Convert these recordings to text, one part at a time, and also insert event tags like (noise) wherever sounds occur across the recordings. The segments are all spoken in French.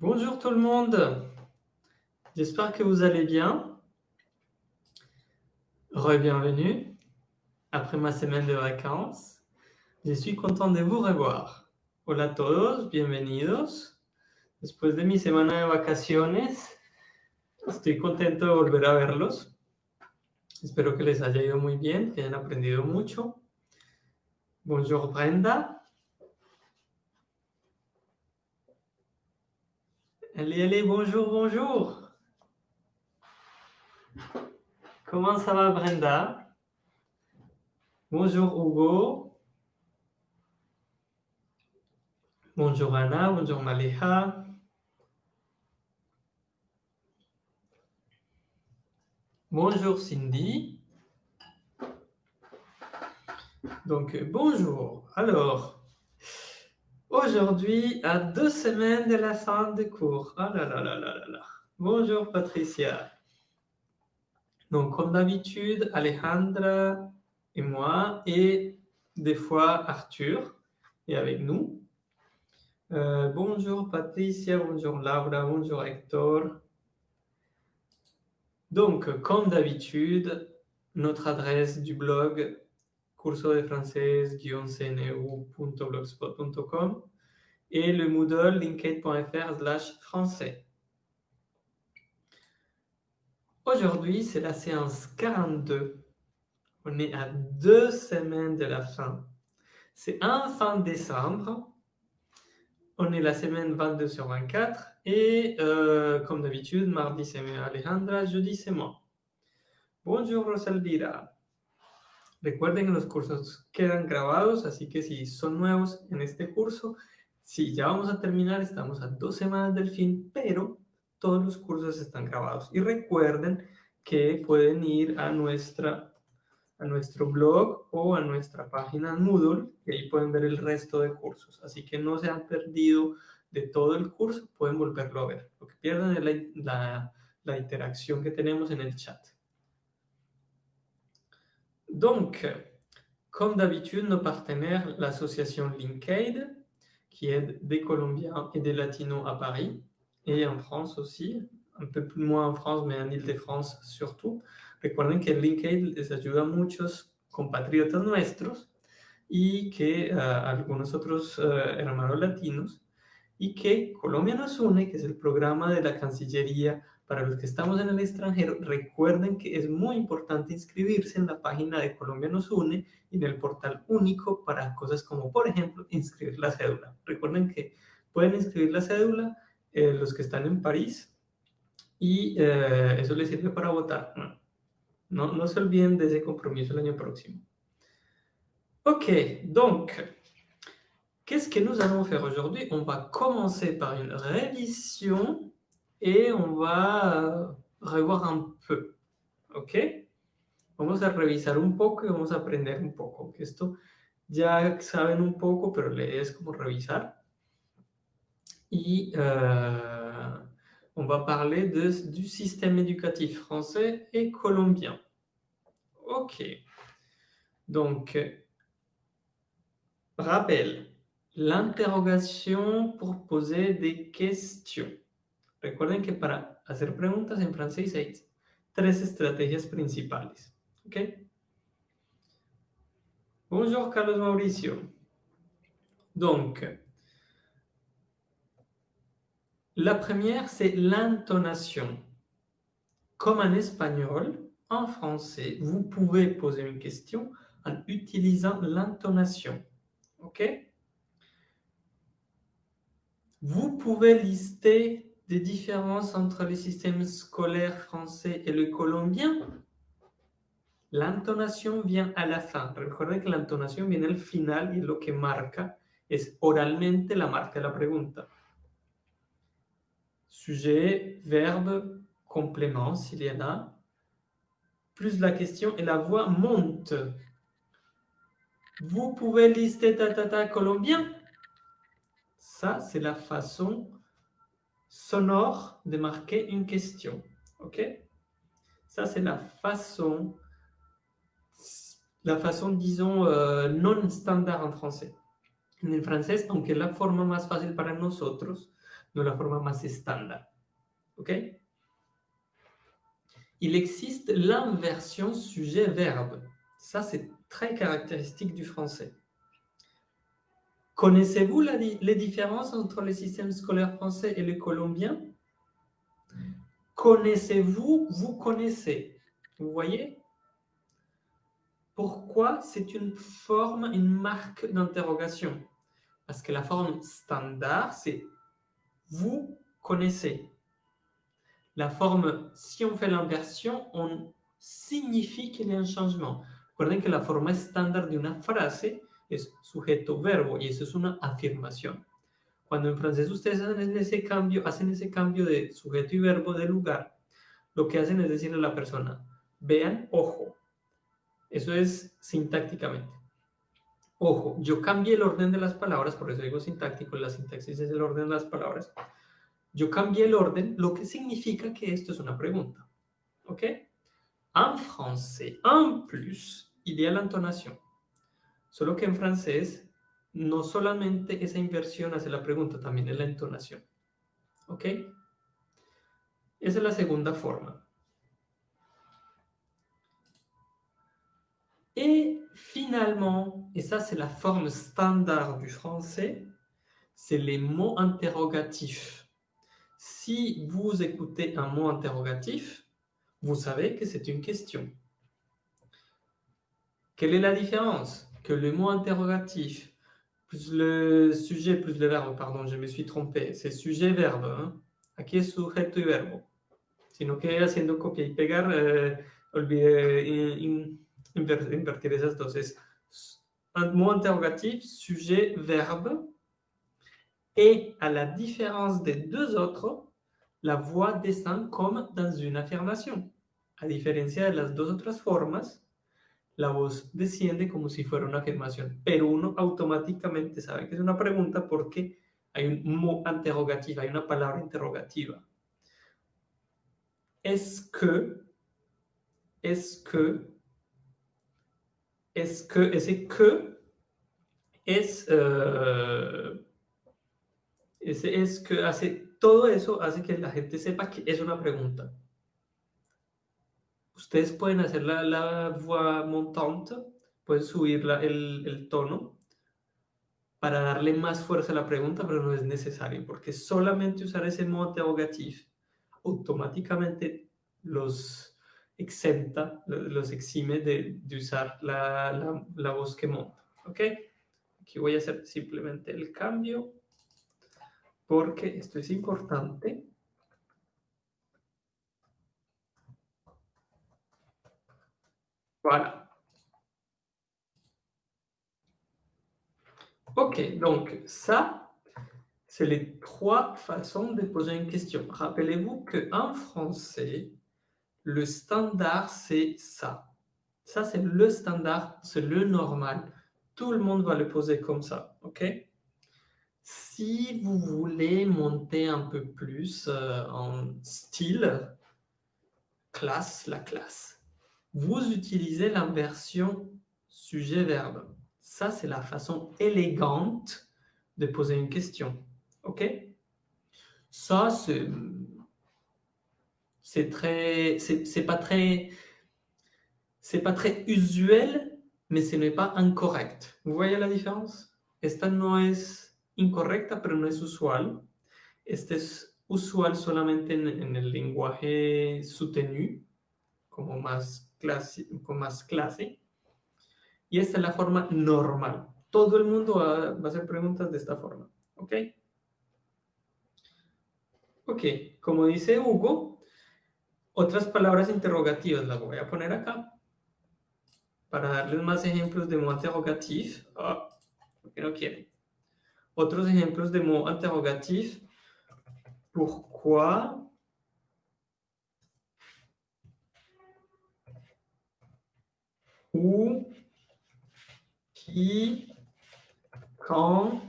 Bonjour tout le monde, j'espère que vous allez bien. Re-bienvenue après ma semaine de vacances. Je suis content de vous revoir. Hola a todos, bienvenidos. Después de mi semana de vacaciones, estoy contento de volver a verlos. Espero que les haya ido muy bien, que hayan aprendido mucho. Bonjour Brenda. Allez, allez, bonjour, bonjour. Comment ça va, Brenda? Bonjour, Hugo. Bonjour, Anna. Bonjour, Maleja. Bonjour, Cindy. Donc, bonjour. Alors, Aujourd'hui, à deux semaines de la fin de cours. Là là là là là là. Bonjour Patricia. Donc, comme d'habitude, Alejandra et moi, et des fois Arthur est avec nous. Euh, bonjour Patricia, bonjour Laura, bonjour Hector. Donc, comme d'habitude, notre adresse du blog curso de français-cneu.blogspot.com et le Moodle linked.fr slash français. Aujourd'hui, c'est la séance 42. On est à deux semaines de la fin. C'est un fin décembre. On est la semaine 22 sur 24. Et euh, comme d'habitude, mardi c'est Alejandra, jeudi c'est moi. Bonjour Rosalvira. Recuerden que los cursos quedan grabados, así que si son nuevos en este curso, si ya vamos a terminar, estamos a dos semanas del fin, pero todos los cursos están grabados. Y recuerden que pueden ir a, nuestra, a nuestro blog o a nuestra página Moodle y ahí pueden ver el resto de cursos. Así que no se han perdido de todo el curso, pueden volverlo a ver. Lo que pierden es la, la interacción que tenemos en el chat. Donc, comme d'habitude, nos partenaires, l'association Linkade, qui aide des Colombiens et des Latinos à Paris, et en France aussi, un peu plus moins en France, mais en Ile-de-France surtout. Recuerden que Linkade les ayuda a muchos compatriotas nuestros y que uh, algunos otros uh, hermanos latinos, y que Colombia nos une, que es el programa de la Cancillería Para los que estamos en el extranjero, recuerden que es muy importante inscribirse en la página de Colombia nos une y en el portal único para cosas como, por ejemplo, inscribir la cédula. Recuerden que pueden inscribir la cédula eh, los que están en París y eh, eso les sirve para votar. No, no se olviden de ese compromiso el año próximo. Ok, donc, qu'est-ce que nous allons faire aujourd'hui On va commencer par une révision et on va euh, revoir un peu, ¿ok? Vamos a revisar un poco y vamos a aprender un poco. Esto ya saben un poco, pero es como revisar. Y euh, on va parler de, du système éducatif français et colombien. OK. Donc, rappel, l'interrogation pour poser des questions. Recuerden que para hacer preguntas en francés hay tres estrategias principales. Bonjour Carlos Mauricio. Donc, la première, c'est l'intonation. Comme en espagnol, en français, vous pouvez poser une question en utilisant l'intonation. OK? Vous pouvez lister des différences entre les systèmes scolaires français et le colombien? L'intonation vient à la fin. Recuerden que la entonación viene al final y lo que marca es oralmente la marca de la pregunta. Sujet, verbe, complément, s'il y en a, plus la question et la voix monte. Vous pouvez lister tatata colombien? Ça, c'est la façon sonore de marquer une question. OK? Ça, c'est la façon, la façon, disons, euh, non standard en français. En francés, aunque es la forma más fácil para nosotros, de la forma más estándar. ¿Ok? Il existe l'inversion sujet-verbe. Ça, c'est très caractéristique du français. Connaissez-vous les différences entre le système scolaire français et le colombien? Connaissez-vous Vous connaissez. Vous voyez? Pourquoi c'est une forme, une marque d'interrogation? Parce que la forme standard, c'est vous connaissez. La forme, si on fait l'inversion, on signifie qu'il y a un changement. Recuerden que la forma estándar de una frase es sujeto-verbo y eso es una afirmación. Cuando en francés ustedes hacen ese cambio, hacen ese cambio de sujeto y verbo de lugar, lo que hacen es decirle a la persona, vean, ojo. Eso es sintácticamente. Ojo, yo cambié el orden de las palabras, por eso digo sintáctico, la sintaxis es el orden de las palabras. Yo cambié el orden, lo que significa que esto es una pregunta. ¿Ok? En français, en plus, il y a l'intonation. Solo que en francés, no solamente esa inversión hace la pregunta, también es la entonación. ¿Ok? Esa es la segunda forma. Et finalement, et ça c'est la forme standard du français, c'est les mots interrogatifs. Si vous écoutez un mot interrogatif, vous savez que c'est une question. Quelle est la différence? Que le mot interrogatif, plus le sujet, plus le verbe, pardon, je me suis trompé, c'est sujet-verbe. Hein? Aquí es sujeto y verbo. Sino que haciendo copia y pegar, eh, olvidé invertir esas dos. Es un mot interrogatif, sujet, verbe. Et à la différence des deux autres, la voix descend comme dans une affirmation. A diferencia de las dos otras formas, la voz desciende como si fuera una afirmación, pero uno automáticamente sabe que es una pregunta porque hay un mot interrogatif, hay una palabra interrogativa. Est-ce que, est-ce que, est-ce que, ese que es, euh, ese es que hace, todo eso hace que la gente sepa que es una pregunta. Ustedes pueden hacer la, la voix montante, pueden subir la, el, el tono para darle más fuerza a la pregunta, pero no es necesario, porque solamente usar ese modo interrogatif automáticamente los exenta, los exime de, de usar la, la, la, voz que monta. ¿Ok? Aquí voy a hacer simplemente el cambio, porque esto es importante. Voilà. Ok, donc ça, c'est les trois façons de poser une question. Rappelez-vous qu'en français, le standard, c'est ça. Ça, c'est le standard, c'est le normal. Tout le monde va le poser comme ça, ok? Si vous voulez monter un peu plus euh, en style, classe, la classe, vous utilisez l'inversion sujet-verbe. Ça, c'est la façon élégante de poser une question. OK? Ça, c'est très c'est pas très c'est pas très usuel, mais ce n'est pas incorrect. Vous voyez la différence? Esta no es incorrecta, pero no es usual. Este es usual solamente en, en el lenguaje soutenu, como más clase, con más clase. Y esta es la forma normal. Todo el mundo va, va a hacer preguntas de esta forma. ¿Ok? Ok, como dice Hugo, otras palabras interrogativas las voy a poner acá para darles más ejemplos de mots interrogatif. Ah, porque no quieren. Otros ejemplos de mots interrogatif. Pourquoi Où qui, quand,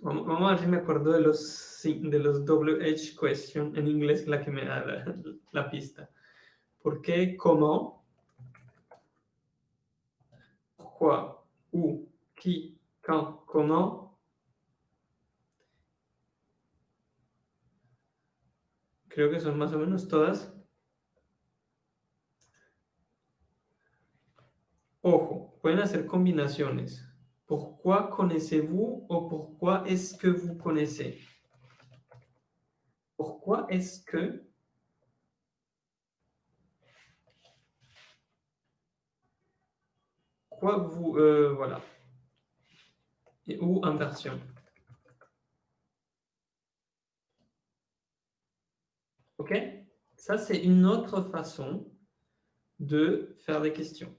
vamos a ver si me acuerdo de los, de los WH question en inglés, la que me da la, pista. ¿Por qué? ¿Cómo? Pourquoi? Où? Qui? quand, comment. Creo que son más o menos todas. Ojo, pueden hacer combinaciones. Pourquoi connaissez-vous o pourquoi est-ce que vous connaissez Pourquoi est-ce que? Quoi vous... Euh, voilà. Ou inversion. OK? Ça, c'est une autre façon de faire des questions.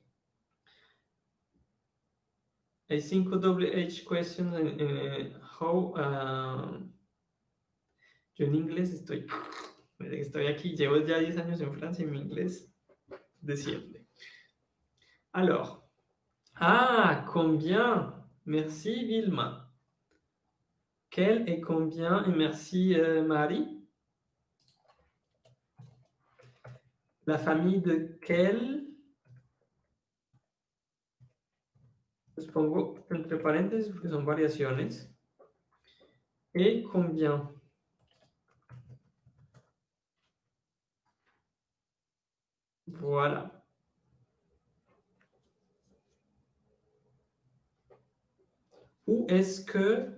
I think WH question uh, how uh, yo en inglés estoy estoy aquí, llevo ya 10 años en Francia y mi inglés desciende. Alors, ah, combien? Merci Vilma. Quel et combien? Et merci euh, Marie. La famille de quel Les pongo entre paréntesis porque son variaciones. Et combien Voilà. Où est-ce que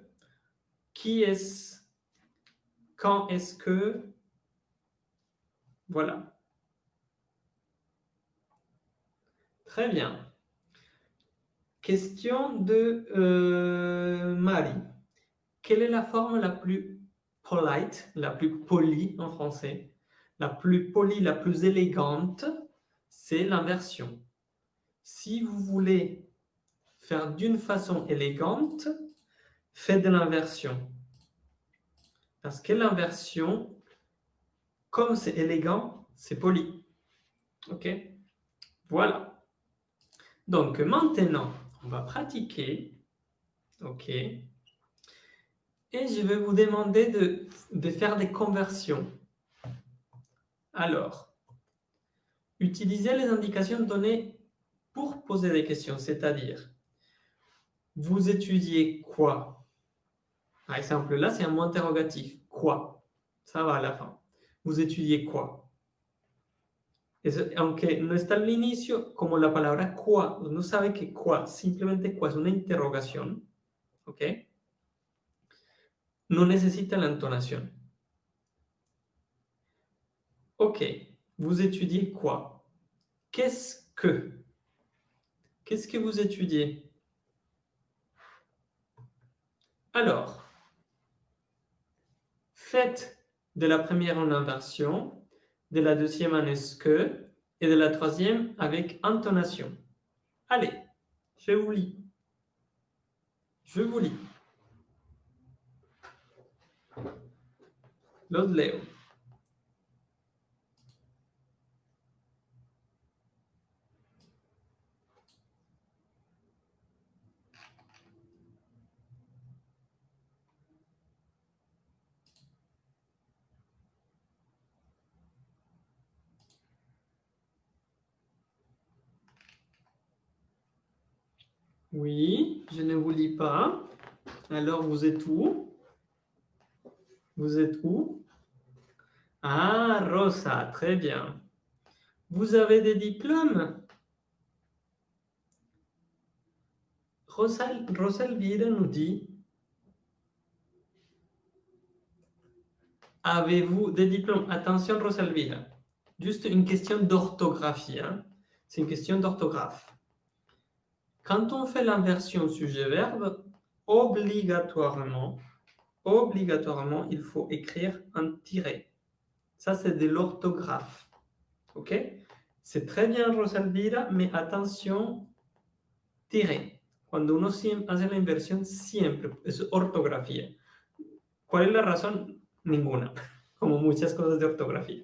Qui est-ce Quand est-ce que Voilà. Très bien. Question de euh, Marie. Quelle est la forme la plus polite, la plus polie en français? La plus polie, la plus élégante, c'est l'inversion. Si vous voulez faire d'une façon élégante, faites de l'inversion. Parce que l'inversion, comme c'est élégant, c'est poli. OK? Voilà. Donc maintenant, on va pratiquer. OK. Et je vais vous demander de, faire des conversions. Alors, utilisez les indications données pour poser des questions, c'est-à-dire, vous étudiez quoi? Par exemple, là, c'est un mot interrogatif. Quoi? Ça va à la fin. Vous étudiez quoi? Aunque no está al inicio, como la palabra qua, no sabe que qua, simplemente qua es una interrogación, ¿ok? No necesita la entonación. Ok, vous étudiez quoi? Qu'est-ce que? Qu'est-ce que vous étudiez? Alors, faites de la première en inversion de la deuxième en est-ce que et de la troisième avec intonation. Allez, je vous lis. Je vous lis. Los leo. Oui, je ne vous lis pas. Alors, vous êtes où? Vous êtes où? Ah, Rosa, très bien. Vous avez des diplômes? Rosalvira nous dit Avez-vous des diplômes? Attention, Rosalvira. Juste une question d'orthographie. Hein? C'est une question d'orthographe. Quand on fait l'inversion sujet-verbe, obligatoirement, obligatoirement, il faut écrire un tiret. Ça, c'est de l'orthographe. OK? C'est très bien, Rosalvira, mais attention, tiret. Cuando uno hace la inversión, siempre es ortografía. ¿Cuál es la razón? Ninguna, (laughs) como muchas cosas de ortografía.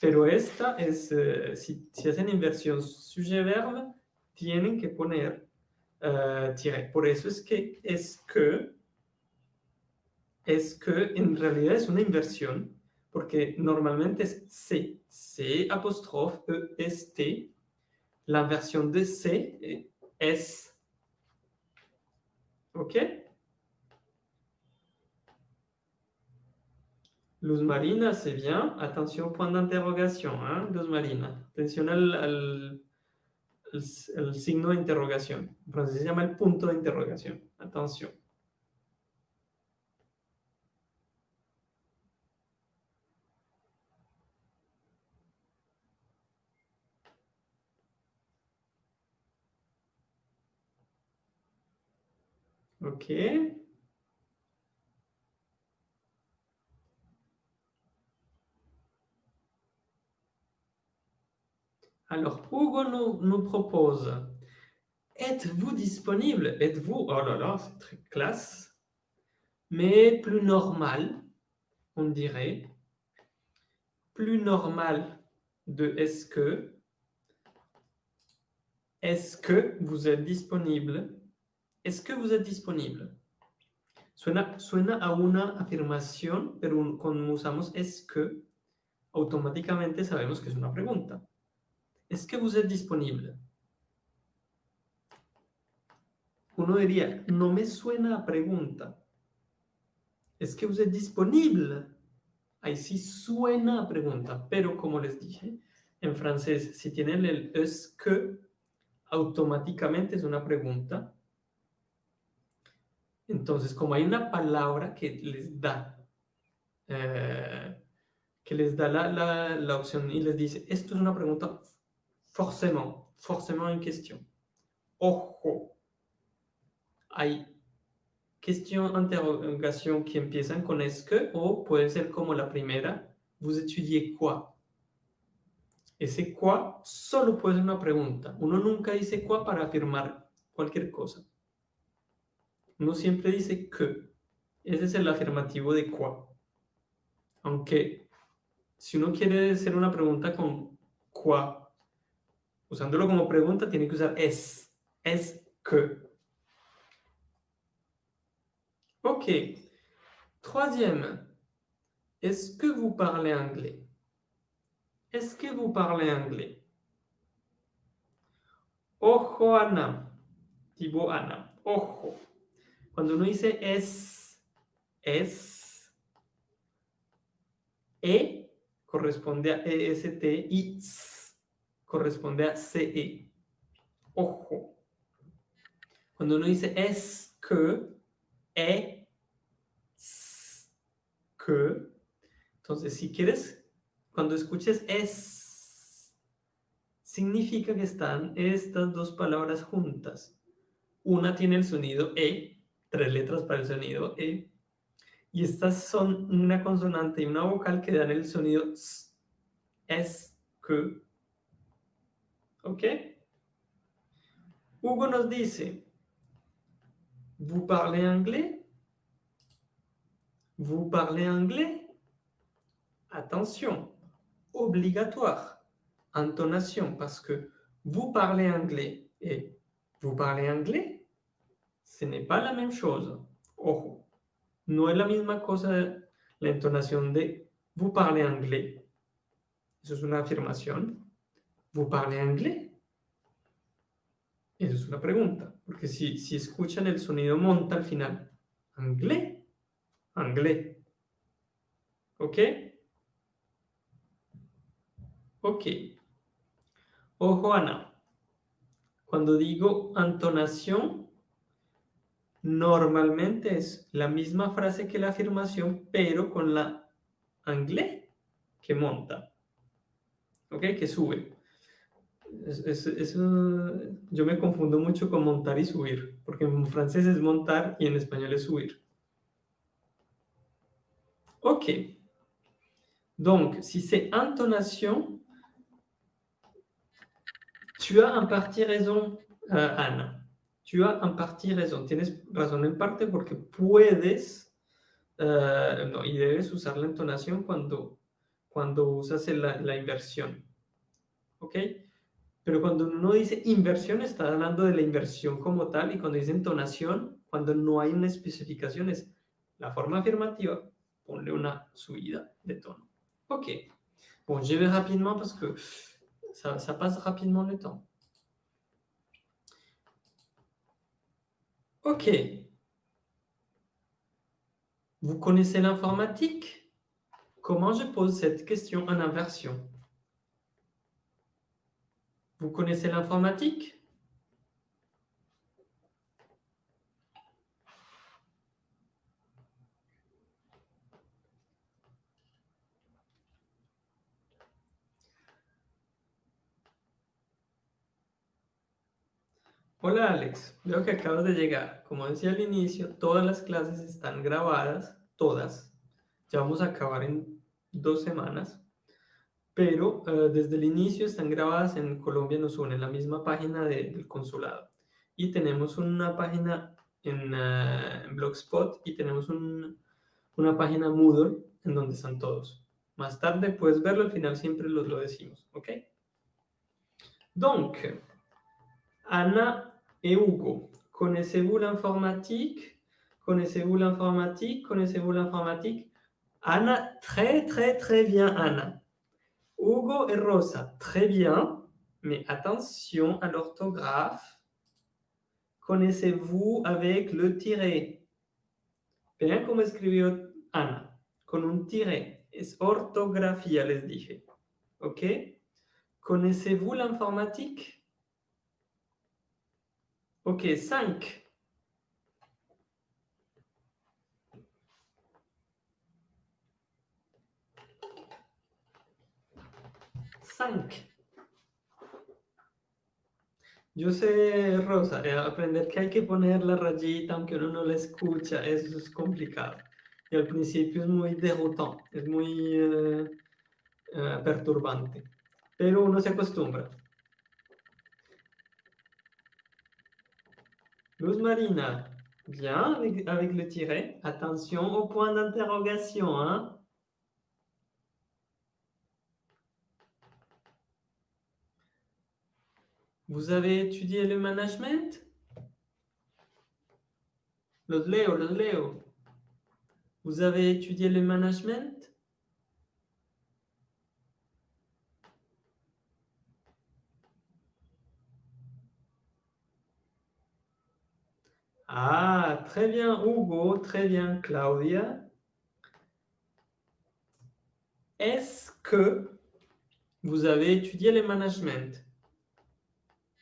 Pero esta es, eh, si, si hacen inversión sujet-verbe, tienen que poner uh, tiret. Por eso es que es que es que en realidad es una inversión, porque normalmente es C, C apóstrofe E, S, T. La versión de C es ¿Ok? Luz marina, c'est bien. Attention, point d'interrogation, hein, luz marina. Atención al, al, al, al signo de interrogación. En francés se llama el punto de interrogación. Atención. Ok. Alors, Hugo nous, propose Êtes-vous disponible? Êtes-vous Oh là là, c'est très classe. Mais plus normal, on dirait. Plus normal de est-ce que. Est-ce que vous êtes disponible? Est-ce que vous êtes disponible? Suena, suena a una afirmación, pero cuando usamos es que, automáticamente sabemos que es una pregunta. Est-ce que vous êtes disponible Uno diría, no me suena a pregunta. ¿Es que vous êtes disponible? Ahí sí suena a pregunta, pero como les dije, en francés, si tienen el es que, automáticamente es una pregunta. Entonces, como hay una palabra que les da, eh, que les da la, la, la opción y les dice, esto es una pregunta forcément, forcément une question. Ojo. Hay questions, interrogations qui empiezan con est-ce que o puede ser como la primera, vous étudiez quoi? Ese quoi solo puede ser una pregunta. Uno nunca dice quoi para afirmar cualquier cosa. Uno siempre dice que. Ese es el afirmativo de quoi. Aunque si uno quiere hacer una pregunta con quoi, usándolo como pregunta, tiene que usar es. Es que. Ok. Troisième. Est-ce que vous parlez anglais Est-ce que vous parlez anglais Ojo, Ana. Tipo Ana. Ojo. Cuando uno dice es, es, e corresponde a EST y s corresponde a CE. Ojo. Cuando uno dice es que, e, s, que, entonces si quieres, cuando escuches es, significa que están estas dos palabras juntas. Una tiene el sonido e, tres letras para el sonido e, y estas son una consonante y una vocal que dan el sonido s, es, que, ¿Ok? Hugo nos dice, ¿vous parlez anglais? ¿Vous parlez anglais? Attention, obligatoire, intonation, parce que vous parlez anglais et vous parlez anglais, ce n'est pas la même chose. Ojo, no es la misma cosa la entonación de vous parlez anglais. Eso es una. ¿Vous parlez anglais? Eso es una pregunta, porque si, si escuchan el sonido monta al final, anglais, anglais. ¿Ok? Ok. Ojo, Ana. Cuando digo entonación, normalmente es la misma frase que la afirmación, pero con la anglais que monta. ¿Ok? Que sube. Es, es, es yo me confundo mucho con montar y subir, porque en francés es montar y en español es subir. Ok. Donc, si c'est intonation, tu as en partie raison, euh, Ana. Tu as en partie raison. Tienes razón en parte porque puedes, eh, no, y debes usar la entonación cuando, cuando usas la, la inversión. ¿Ok? Pero cuando uno dice inversión, está hablando de la inversión como tal, y cuando dice entonación, cuando no hay una especificación, es la forma afirmativa, ponle una subida de tono. Ok. Bon, je vais rapidement parce que ça, ça passe rapidement le temps. Ok. Vous connaissez l'informatique Comment je pose cette question en inversion Vous connaissez l'informatique Hola Alex, veo que acabas de llegar. Como decía al inicio, todas las clases están grabadas, todas. Ya vamos a acabar en dos semanas, pero eh, desde el inicio están grabadas en Colombia Nos Une, en la misma página del consulado. Y tenemos una página en, eh, Blogspot y tenemos una página Moodle en donde están todos. Más tarde puedes verlo, al final siempre los lo decimos, ¿ok? Donc, Ana et Hugo. Connaissez-vous l'informatique Connaissez-vous l'informatique Connaissez-vous l'informatique Anna, très très très bien Anna. Hugo et Rosa, très bien, mais attention à l'orthographe. Connaissez-vous avec le tiret Bien como escribió Ana, con un tiret. Es ortografía, les dije. ¿Ok? Connaissez-vous l'informatique? Ok, 5. 5. Yo sé, Rosa, eh, aprender que hay que poner la rayita aunque uno no la escucha, eso es complicado. Y al principio es muy derrotante, es muy eh, eh, perturbante, pero uno se acostumbra. Luz Marina, bien avec, le tiret. Attention au point d'interrogation. Hein. Vous avez étudié le management? Le Léo, le Léo. Vous avez étudié le management? Ah, très bien Hugo, très bien Claudia. Est-ce que vous avez étudié le management?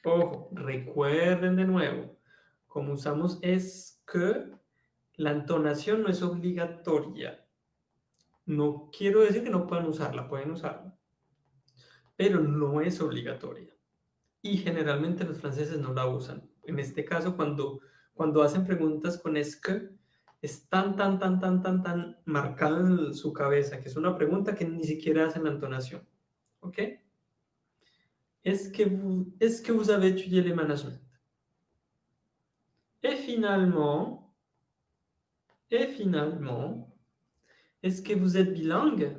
Ojo, recuerden de nuevo, como usamos es que, la entonación no es obligatoria. No quiero decir que no puedan usarla, pueden usarla, pero no es obligatoria. Y generalmente los franceses no la usan. En este caso, cuando cuando hacen preguntas con es que, es tan, tan, tan, tan, tan, tan marcado en su cabeza, que es una pregunta que ni siquiera hacen la entonación. ¿Ok? Es que vous, avez étudié le management? Et finalement, et finalement, est-ce que vous êtes bilingue?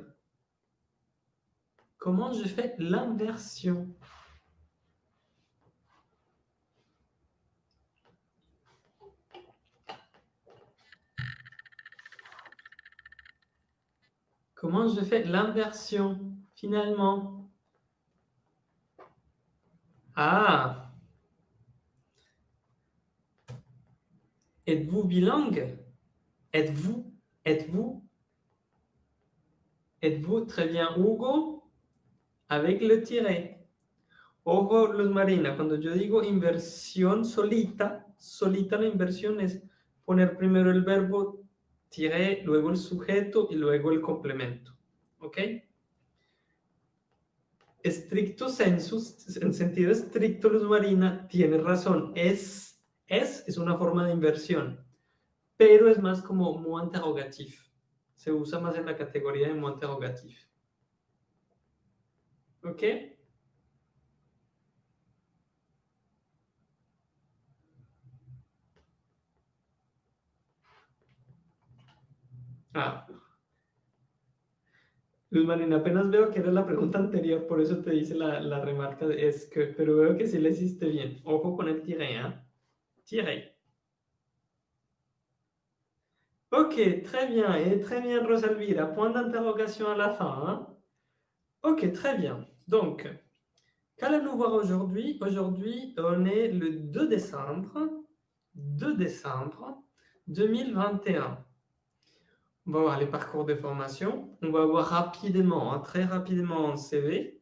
Comment je fais l'inversion? Comment je fais l'inversion? Finalement Ah Êtes-vous bilingue Êtes-vous Êtes-vous Êtes-vous très bien Hugo Avec le tiret. Ojo, Luz Marina, cuando yo digo inversión solita, solita la inversión es poner primero el verbo tiré, luego el sujeto y luego el complemento. ¿Ok? Estricto sensus, en sentido estricto, Luz Marina, tiene razón. Es, es, es una forma de inversión, pero es más como muy interrogatif. Se usa más en la categoría de muy interrogatif. ¿Ok? Ah. Luz Marina, apenas veo que era la pregunta anterior, por eso te dice la, remarca de es que, pero veo que sí le hiciste bien. Ojo con el tiré, ¿eh? Tiré. Ok, très bien, et très bien Rosalvira, point d'interrogation à la fin. Hein? Ok, très bien. Donc, qu'allons-nous voir aujourd'hui? Aujourd'hui, on est le 2 décembre, 2 décembre 2021. On va voir les parcours de formation, on va voir rapidement, hein, très rapidement un CV,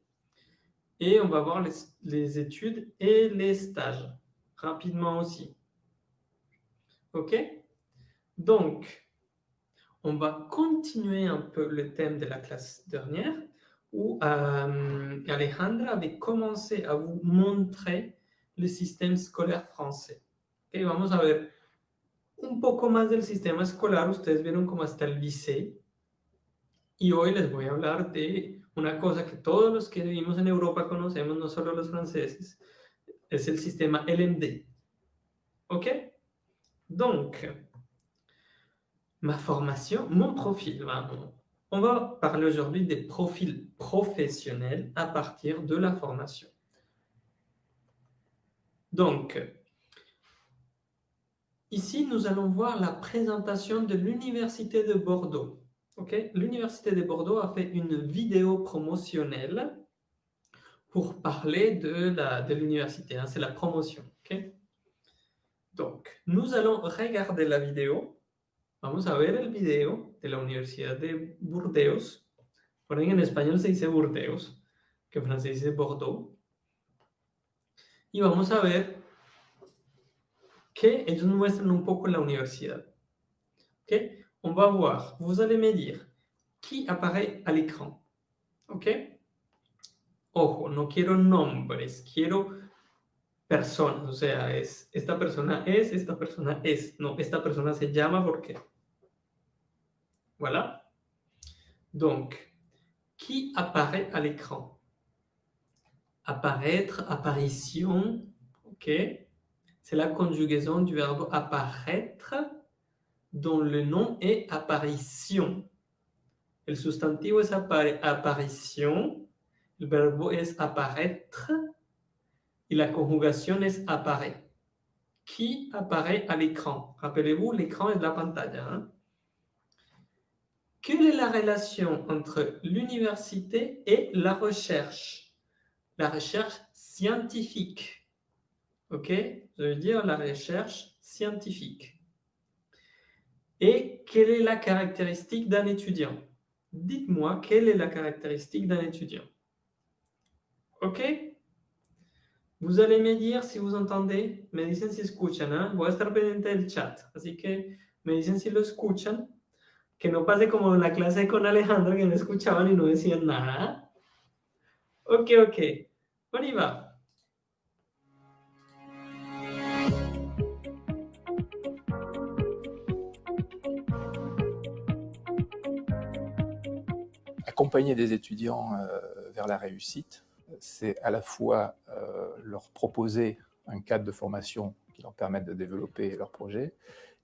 et on va voir les, études et les stages, rapidement aussi. OK? Donc, on va continuer un peu le thème de la classe dernière, où euh, Alejandra avait commencé à vous montrer le système scolaire français. Okay, un poco más del sistema escolar. Ustedes vieron cómo está el liceo. Y hoy les voy a hablar de una cosa que todos los que vivimos en Europa conocemos, no solo los franceses, es el sistema LMD. ¿Ok? Donc, ma formation, mon profil, on va parler aujourd'hui des profils professionnels à partir de la formation. Donc, ici, nous allons voir la présentation de l'Université de Bordeaux. L'Université de Bordeaux a fait une vidéo promotionnelle pour parler de l'université. Hein, c'est la promotion. Donc, nous allons regarder la vidéo. Vamos a ver el video de la Universidad de Burdeos. Por en español se dice Burdeos, que en francés dice Bordeaux. Y vamos a ver que ellos muestran un poco la universidad. ¿Okay? On va voir, vous allez me dire qui apparaît à l'écran. ¿Ok? Ojo, no quiero nombres, quiero personas. O sea, es esta persona es, esta persona es. No, esta persona se llama porque. Voilà. Donc, qui apparaît à l'écran? Apparaître, apparition, ok? C'est la conjugaison du verbe apparaître dont le nom est apparition. El sustantivo es aparition, el verbo es apparaître et la conjugation est apparaît. Qui apparaît à l'écran? Rappelez-vous, l'écran est la pantalla. Hein? Quelle est la relation entre l'université et la recherche? La recherche scientifique. OK Je veux dire la recherche scientifique. Et quelle est la caractéristique d'un étudiant? Dites-moi quelle est la caractéristique d'un étudiant? OK? Vous allez me dire si vous entendez, me dicen si escuchan, a estar pendiente del chat, así que me dicen si lo escuchan, que no pase como en la clase con Alejandro que no escuchaban y no decían nada. Ok, ok, on y va. Accompagner des étudiants euh, vers la réussite, c'est à la fois euh, leur proposer un cadre de formation qui leur permette de développer leur projet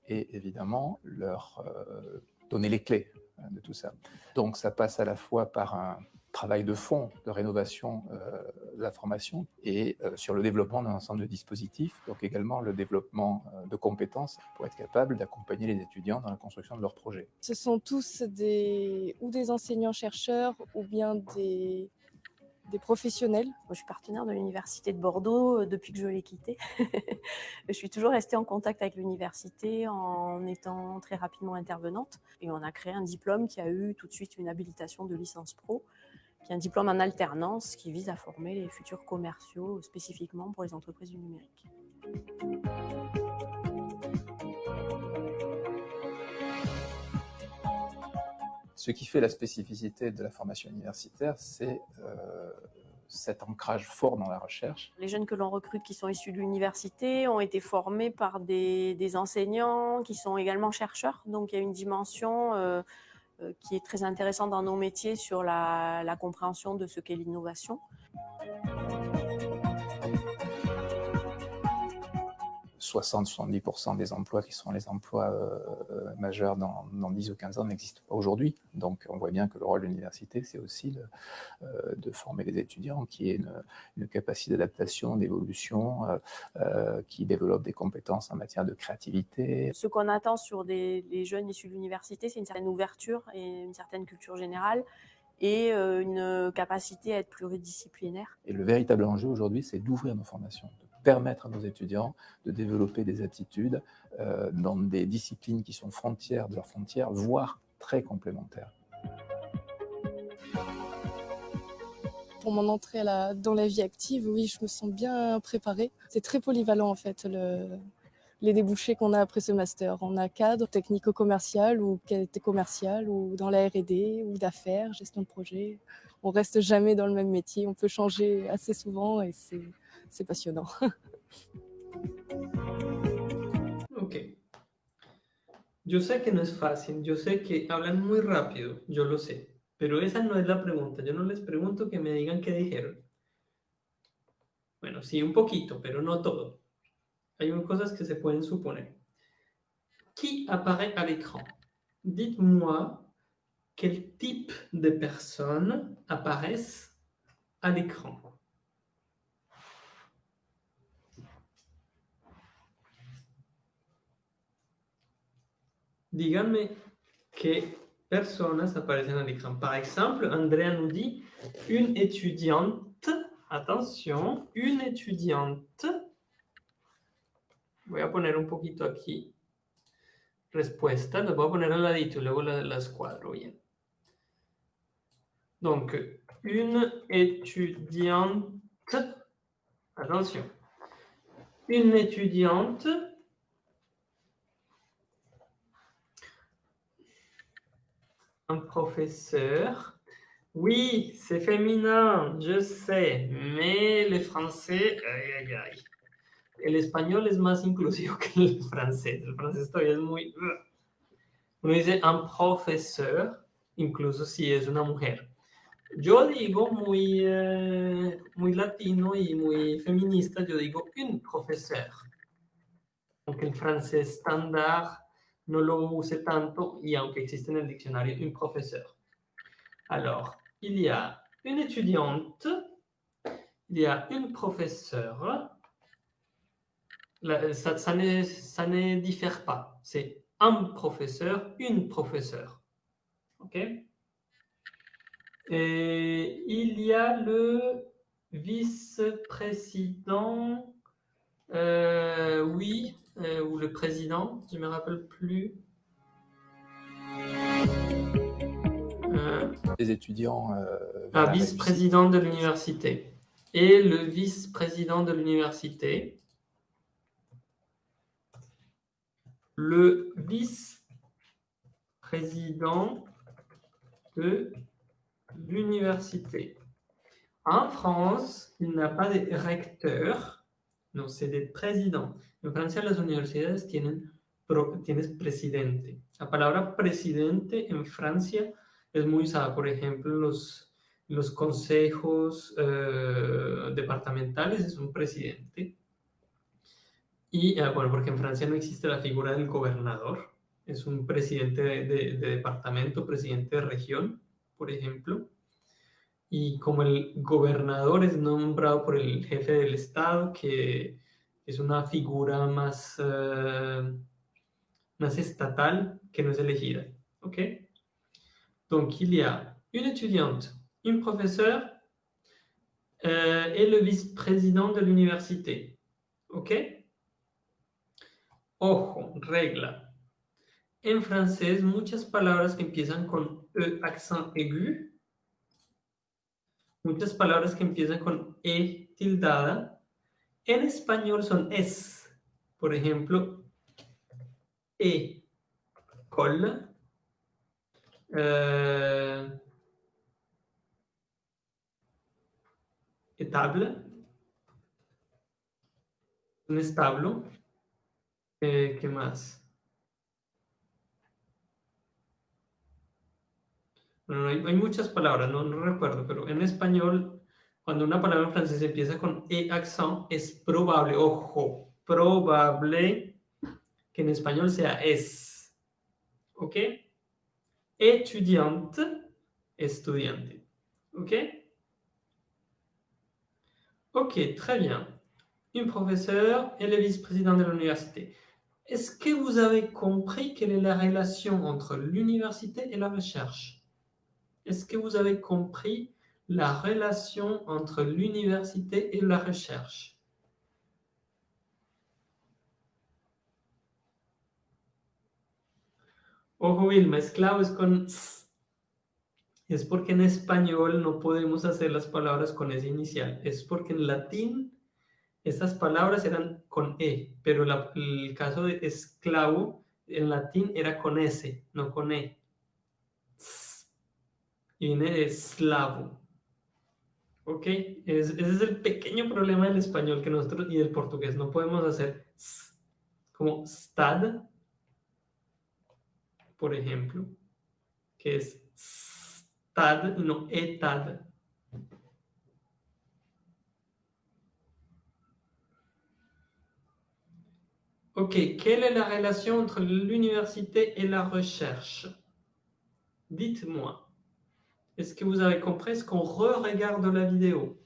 et évidemment leur euh, donner les clés hein, de tout ça. Donc ça passe à la fois par un travail de fond de rénovation euh, de la formation et euh, sur le développement d'un ensemble de dispositifs, donc également le développement euh, de compétences pour être capable d'accompagner les étudiants dans la construction de leurs projets. Ce sont tous des, ou des enseignants-chercheurs ou bien des, des professionnels. Moi, je suis partenaire de l'Université de Bordeaux depuis que je l'ai quittée. (laughs) je suis toujours restée en contact avec l'université en étant très rapidement intervenante. Et on a créé un diplôme qui a eu tout de suite une habilitation de licence pro qui est un diplôme en alternance qui vise à former les futurs commerciaux spécifiquement pour les entreprises du numérique. Ce qui fait la spécificité de la formation universitaire, c'est euh, cet ancrage fort dans la recherche. Les jeunes que l'on recrute qui sont issus de l'université ont été formés par des, des, enseignants qui sont également chercheurs, donc il y a une dimension euh, euh, qui est très intéressant dans nos métiers sur la, la compréhension de ce qu'est l'innovation. 60-70% des emplois qui sont les emplois euh, majeurs dans, dans, 10 ou 15 ans n'existent pas aujourd'hui. Donc on voit bien que le rôle de l'université, c'est aussi de, euh, de, former les étudiants qui aient une, une capacité d'adaptation, d'évolution, euh, euh, qui développent des compétences en matière de créativité. Ce qu'on attend sur des, les jeunes issus de l'université, c'est une certaine ouverture et une certaine culture générale et euh, une capacité à être pluridisciplinaire. Et le véritable enjeu aujourd'hui, c'est d'ouvrir nos formations, de permettre à nos étudiants de développer des attitudes euh, dans des disciplines qui sont frontières de leurs frontières, voire très complémentaires. Pour mon entrée dans la vie active, oui, je me sens bien préparée. C'est très polyvalent en fait, les débouchés qu'on a après ce master. On a cadre technico-commercial ou qualité commerciale ou dans la R&D ou d'affaires, gestion de projet. On reste jamais dans le même métier, on peut changer assez souvent et c'est passionnant. Ok. Yo sé que no es fácil, yo sé que hablan muy rápido, yo lo sé, pero esa no es la pregunta. Yo no les pregunto que me digan qué dijeron. Bueno, sí, un poquito, pero no todo. Hay cosas que se pueden suponer. Qui apparaît à l'écran Dites-moi quel type de personnes apparaissent à l'écran. Díganme qué personas aparecen al écran. Par exemple, Andrea nous dit une étudiante. Attention, une étudiante Voy a poner un poquito aquí respuesta. Las voy a poner al ladito y luego cuadro bien. Donc, une étudiante. Attention. Une étudiante. Un professeur. Oui, c'est féminin, je sais, mais les Français, aïe, aïe, aïe. el español es más inclusivo que el francés. El francés todavía es muy... Uno dice un profesor, incluso si es una mujer. Yo digo muy, eh, muy latino y muy feminista, yo digo un profesor. Aunque el francés estándar no lo use tanto y aunque existe en el diccionario un profesor. Alors, il y a une étudiante, il y a une professeure, ça, ça, ne, ça ne diffère pas. C'est un professeur, une professeure. OK? Et il y a le vice-président, euh, oui, euh, ou le président, je ne me rappelle plus. Euh, Les étudiants. un vice-président de l'université. Et le vice-président de l'université, le vice-président de l'université. En France, il n'y a pas de recteur, no, c'est des présidents. En Francia las universidades tienen tienes presidente. La palabra presidente en Francia es muy usada, por ejemplo, los, los consejos eh, departamentales es un presidente. Y eh, bueno, porque en Francia no existe la figura del gobernador, es un presidente de, departamento, presidente de región, por ejemplo. Y como el gobernador es nombrado por el jefe del Estado, que es una figura más, eh, más estatal que no es elegida. ¿Ok? Donc, il y a une étudiante, un professeur euh, et le vice-président de. ¿Ok? Ojo, regla. En francés, muchas palabras que empiezan con E accent aigu, muchas palabras que empiezan con E tildada, en español son es. Por ejemplo, E, col, eh, etable, un establo, eh, ¿Qué más? Bueno, hay, muchas palabras, no, no, recuerdo, pero en español, cuando una palabra en francés empieza con E accent, es probable, ojo, probable que en español sea es. ¿Ok? Estudiante, estudiante. ¿Ok? Ok, très bien. Un professeur et le vice-président de l'université. Est-ce que vous avez compris quelle est la relation entre l'université et la recherche? Est-ce que vous avez compris la relation entre l'université et la recherche Ojo Vilma, esclavo es con s. Es porque en español no podemos hacer las palabras con S inicial. Es porque en latín estas palabras eran con E, pero el caso de esclavo en latín era con S, no con E. Y viene de eslavo. ¿Ok? ese es el pequeño problema del español que nosotros y del portugués. No podemos hacer como stad, por ejemplo, que es stad no etad. Ok, quelle est la relation entre l'université et la recherche Dites-moi. Est-ce que vous avez compris Est-ce qu'on re-regarde la vidéo?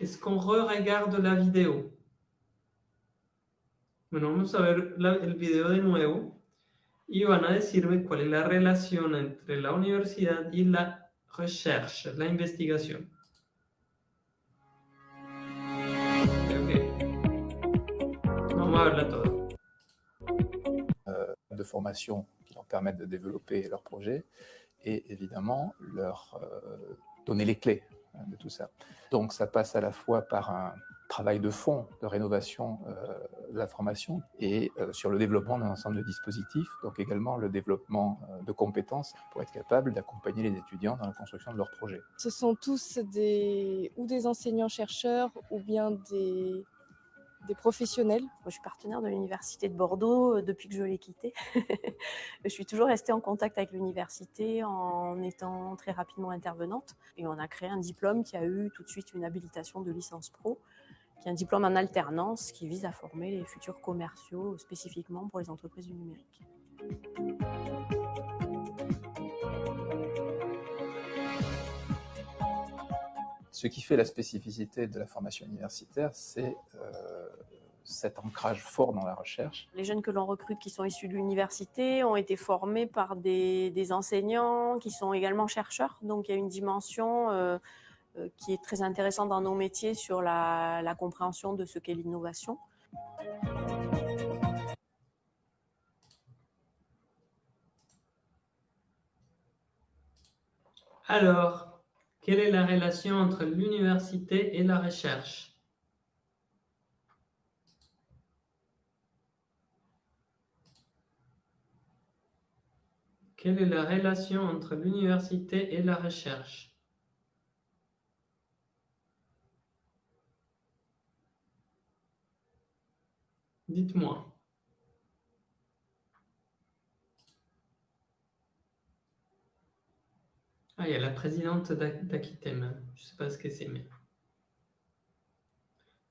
Est-ce qu'on re-regarde la vidéo? Bueno, vamos a ver la, el video de nuevo. Y van a decirme cuál es la relación entre la universidad y la recherche, la investigación. Vamos a verla toda. Euh, de formation qui leur permettent de développer leur projet et évidemment leur euh, donner les clés hein, de tout ça. Donc ça passe à la fois par un travail de fond de rénovation euh, de la formation et euh, sur le développement d'un ensemble de dispositifs, donc également le développement de compétences pour être capable d'accompagner les étudiants dans la construction de leurs projets. Ce sont tous des, ou des enseignants-chercheurs ou bien des, des professionnels. Je suis partenaire de l'Université de Bordeaux depuis que je l'ai quittée. (laughs) je suis toujours restée en contact avec l'université en étant très rapidement intervenante. Et on a créé un diplôme qui a eu tout de suite une habilitation de licence pro qui est un diplôme en alternance qui vise à former les futurs commerciaux spécifiquement pour les entreprises du numérique. Ce qui fait la spécificité de la formation universitaire, c'est euh, cet ancrage fort dans la recherche. Les jeunes que l'on recrute qui sont issus de l'université ont été formés par des, des, enseignants qui sont également chercheurs, donc il y a une dimension euh, euh, qui est très intéressant dans nos métiers sur la, la compréhension de ce qu'est l'innovation. Alors, quelle est la relation entre l'université et la recherche? Quelle est la relation entre l'université et la recherche? Dites-moi. Ah, il y a la présidente d'Aquitem. Je ne sais pas ce que c'est, mais...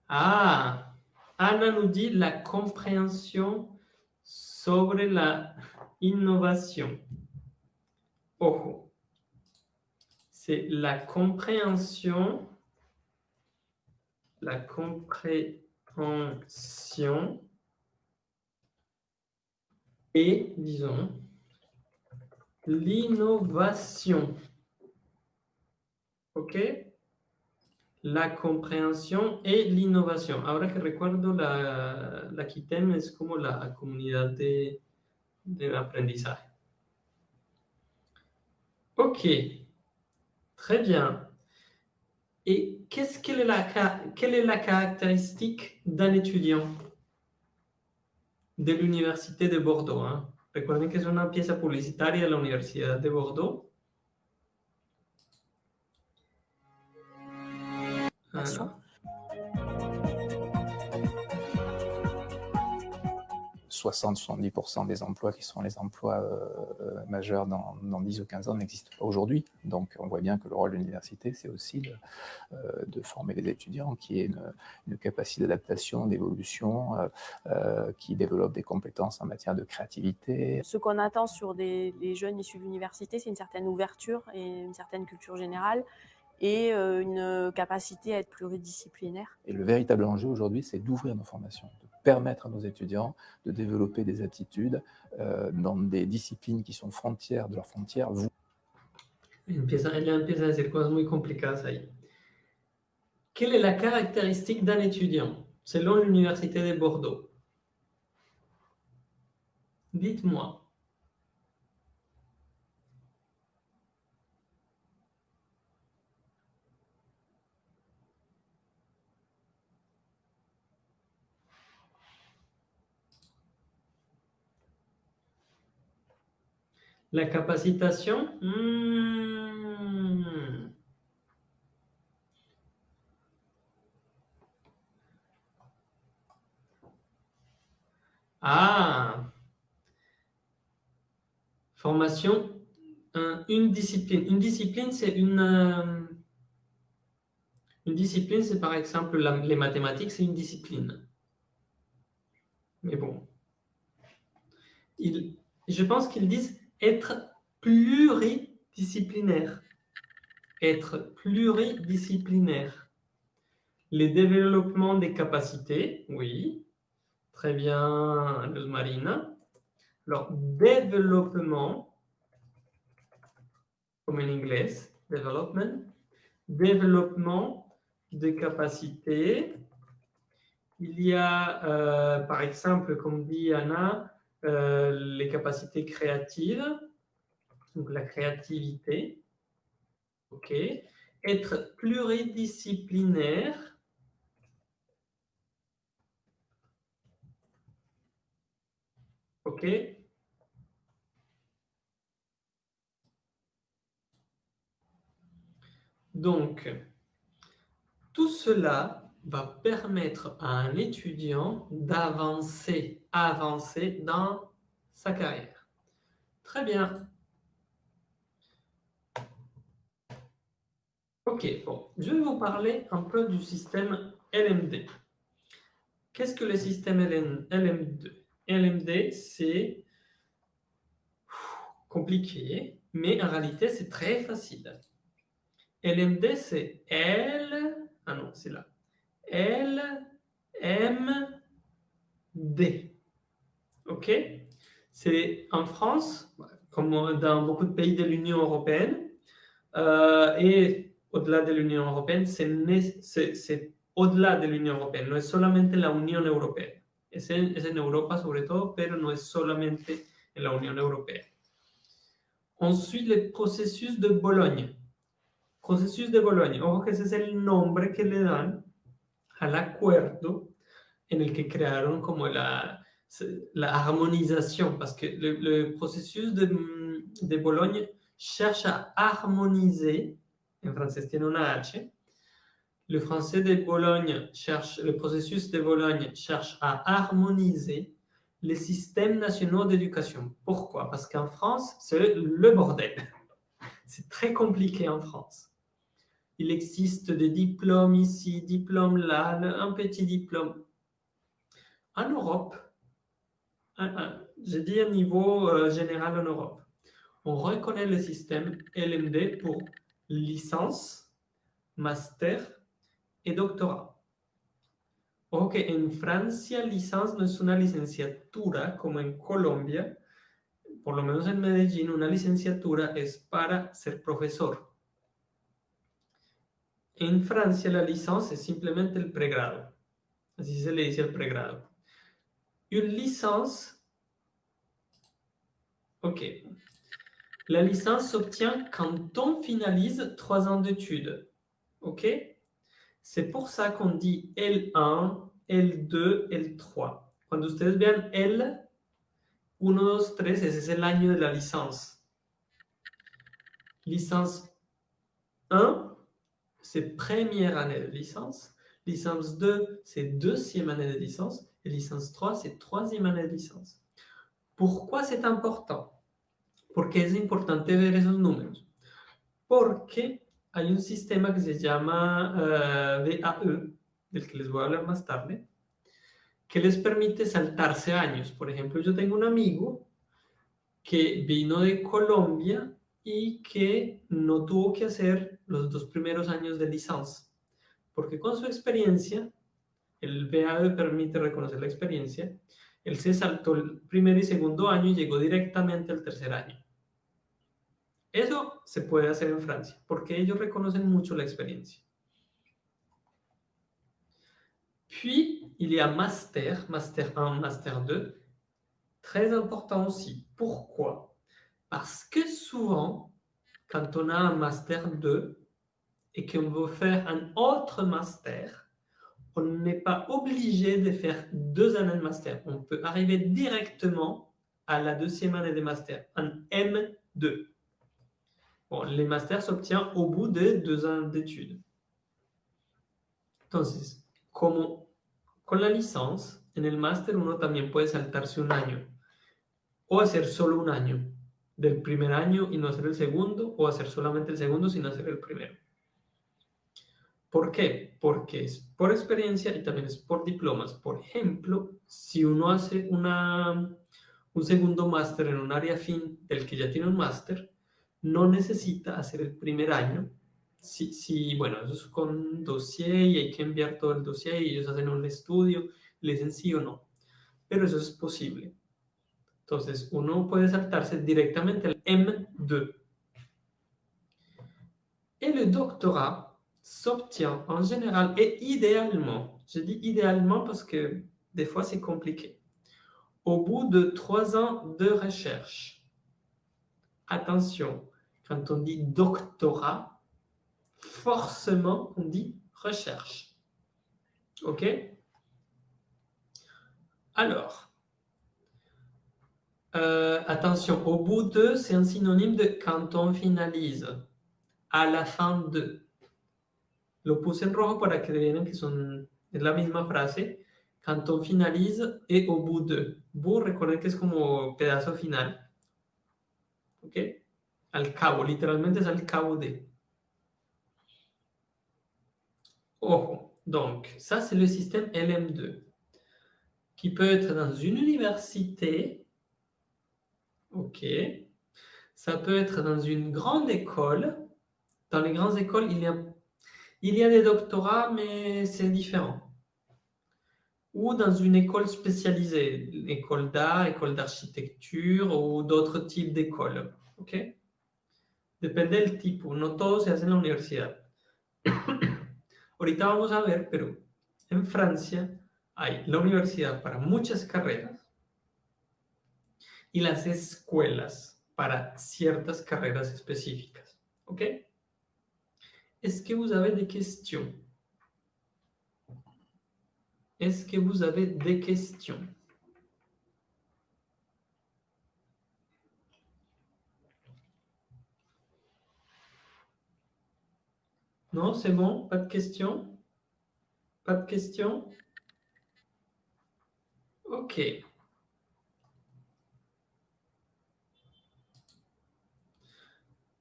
Ah Anna nous dit la compréhension sobre la innovation. Oh C'est la compréhension, la compréhension et, disons, l'innovation. ¿Ok? La compréhension et l'innovation. Ahora que recuerdo, la, la KITEM es como la comunidad de, de aprendizaje. Ok, très bien. Et qu'est-ce quelle est la, quelle est la caractéristique d'un étudiant de l'Université de Bordeaux hein? Recuerden que es una pieza publicitaria de la Universidad de Bordeaux. Ah. 60-70% des emplois qui sont les emplois euh, euh, majeurs dans, dans, 10 ou 15 ans n'existent pas aujourd'hui. Donc on voit bien que le rôle de l'université, c'est aussi de, euh, de, former les étudiants qui aient une, une capacité d'adaptation, d'évolution, euh, euh, qui développent des compétences en matière de créativité. Ce qu'on attend sur des, des jeunes issus de l'université, c'est une certaine ouverture et une certaine culture générale et euh, une capacité à être pluridisciplinaire. Et le véritable enjeu aujourd'hui, c'est d'ouvrir nos formations, de permettre à nos étudiants de développer des attitudes euh, dans des disciplines qui sont frontières de leurs frontières. Vous... Empieza, ella empieza a decir cosas muy complicadas ahí. Quelle est la caractéristique d'un étudiant selon l'Université de Bordeaux? Dites-moi. La capacitation hmm. Ah Formation, une discipline. Une discipline, c'est une... Euh, une discipline, c'est par exemple les mathématiques, c'est une discipline. Mais bon. je pense qu'ils disent être pluridisciplinaire. Être pluridisciplinaire. Les développements des capacités, oui. Très bien, Luz Marina. Alors, développement, comme en anglais, development, développement de capacités. Il y a, euh, par exemple, comme dit Anna, euh, les capacités créatives, donc la créativité. OK. Être pluridisciplinaire. OK. Donc, tout cela va permettre à un étudiant d'avancer, avancer dans sa carrière. Très bien. Ok, bon, je vais vous parler un peu du système LMD. Qu'est-ce que le système LMD LMD, c'est compliqué, mais en réalité, c'est très facile. LMD, c'est L... Ah non, c'est là. L. OK C'est en France, comme dans beaucoup de pays de l'Union européenne, euh, et au-delà de l'Union européenne, c'est au-delà de l'Union européenne, no es solamente la Unión Europea. Es en, Europa sobre todo, pero no es solamente en la Unión Europea. Ensuite, le processus de Bologne. Processus de Bologne. Ojo que ese es el nombre que le dan al acuerdo en el que crearon como la, la armonisation, parce que le, processus de, de, Bologne cherche à harmoniser, en français tiene una H, le français de Bologne cherche, le processus de Bologne cherche à harmoniser les systèmes nationaux d'éducation. Pourquoi? Parce qu'en France, c'est le bordel. (laughs) C'est très compliqué en France. Il existe des diplômes ici, diplômes là, un petit diplôme. En Europe, j'ai dit à niveau euh, général en Europe, on reconnaît le système LMD pour licence, master et doctorat. Ok, en Francia licence no es una licenciatura como en Colombia, por lo menos en Medellín una licenciatura es para ser profesor. En Francia, la licence est simplement le prégrado. Así se le dice el pregrado. Une licence, ok. La licence s'obtient quand on finalise trois ans d'études. Ok C'est pour ça qu'on dit L1, L2, L3. Cuando ustedes vean L, 1, 2, 3, ese es el año de la licence. Licence 1, c'est première année de licence. Licence 2, c'est deuxième année de licence. Et licence 3, c'est troisième année de licence. Pourquoi c'est important? Porque es importante ver esos números. Porque hay un sistema que se llama uh, eh, VAE, del que les voy a hablar más tarde, que les permite saltarse años. Por ejemplo, yo tengo un amigo que vino de Colombia y que no tuvo que hacer los dos primeros años de licencia, porque con su experiencia, el BAE permite reconocer la experiencia, él se saltó el primer y segundo año y llegó directamente al tercer año. Eso se puede hacer en Francia, porque ellos reconocen mucho la experiencia. Puis, il y a master, master 1, master 2, Très important aussi. Pourquoi Parce que souvent, quand on a un master 2 et qu'on veut faire un autre master, on n'est pas obligé de faire deux années de master. On peut arriver directement à la deuxième année de master, un M2. Bon, les masters s'obtiennent au bout de deux ans d'études. Entonces, como con la licence, en el máster uno también puede saltarse un año o hacer solo un año del primer año y no hacer el segundo o hacer solamente el segundo sin hacer el primero. ¿Por qué? Porque es por experiencia y también es por diplomas. Por ejemplo, si uno hace una, un segundo máster en un área fin del que ya tiene un máster, no necesita hacer el primer año si, bueno, eso es con dossier y hay que enviar todo el dossier y ellos hacen un estudio, le dicen sí o no. Pero eso es posible. Entonces, uno puede saltarse directamente al M2. Et le doctorat s'obtient en général et idéalement, je dis idéalement parce que des fois c'est compliqué, au bout de trois ans de recherche. Attention, quand on dit doctorat, forcément, on dit recherche. OK? Alors, euh, attention, au bout de, c'est un synonyme de quand on finalise, à la fin de. Lo puse en rojo para que que finalise et au bout de. Recuerden que es como pedazo final. ¿Ok? Al cabo, literalmente es al cabo de. Oh, donc, ça, c'est le système LM2, qui peut être dans une université, ok, ça peut être dans une grande école. Dans les grandes écoles, il y a, il y a des doctorats, mais c'est différent. Ou dans une école spécialisée, école d'art, école d'architecture ou d'autres types d'écoles. ¿ok? Depende del tipo, no todo se hace en la universidad. (coughs) Ahorita vamos a ver, pero en Francia hay la universidad para muchas carreras y las escuelas para ciertas carreras específicas. ¿Ok? Est-ce que vous avez des questions? Est-ce que vous avez des questions? Non, c'est bon Pas de questions? Pas de questions? Ok.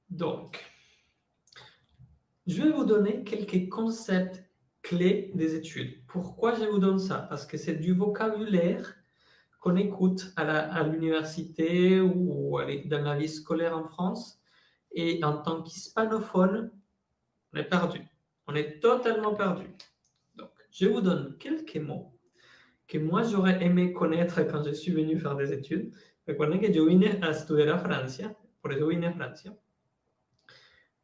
Donc, je vais vous donner quelques concepts clés des études. Pourquoi je vous donne ça? Parce que c'est du vocabulaire qu'on écoute à l'université ou dans la vie scolaire en France. Et en tant qu'hispanophone, on est perdu. On est totalement perdu. Donc, je vous donne quelques mots que moi j'aurais aimé connaître quand je suis venu faire des études. Recuerden que por eso vine a Francia.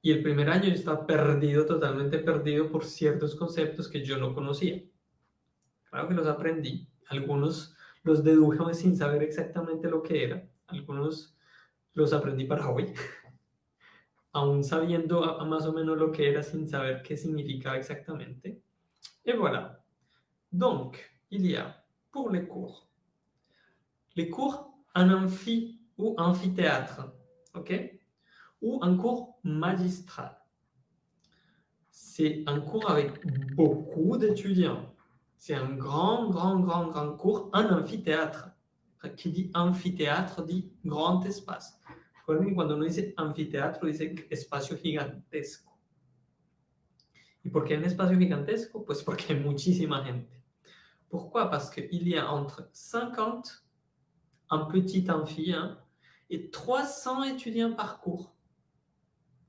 Y el primer año yo estaba perdido, totalmente perdido por ciertos conceptos que yo no conocía. Claro que los aprendí. Algunos los deduje sin saber exactamente lo que era. Algunos los aprendí para hoy. (laughs) aún sabiendo más o menos lo que era sin saber qué significaba exactamente. Et voilà. Donc, il y a pour les cours, les cours en amphi ou amphithéâtre, ok Ou un cours magistral. C'est un cours avec beaucoup d'étudiants. C'est un grand, grand, grand, grand cours en amphithéâtre. Qui dit amphithéâtre dit grand espace. Cuando uno dice anfiteatro, dice espacio gigantesco. ¿Y por qué un espacio gigantesco? Pues porque hay muchísima gente. Pourquoi? Parce qu'il y a entre 50, un petit amphi, hein, et 300 étudiants par cours.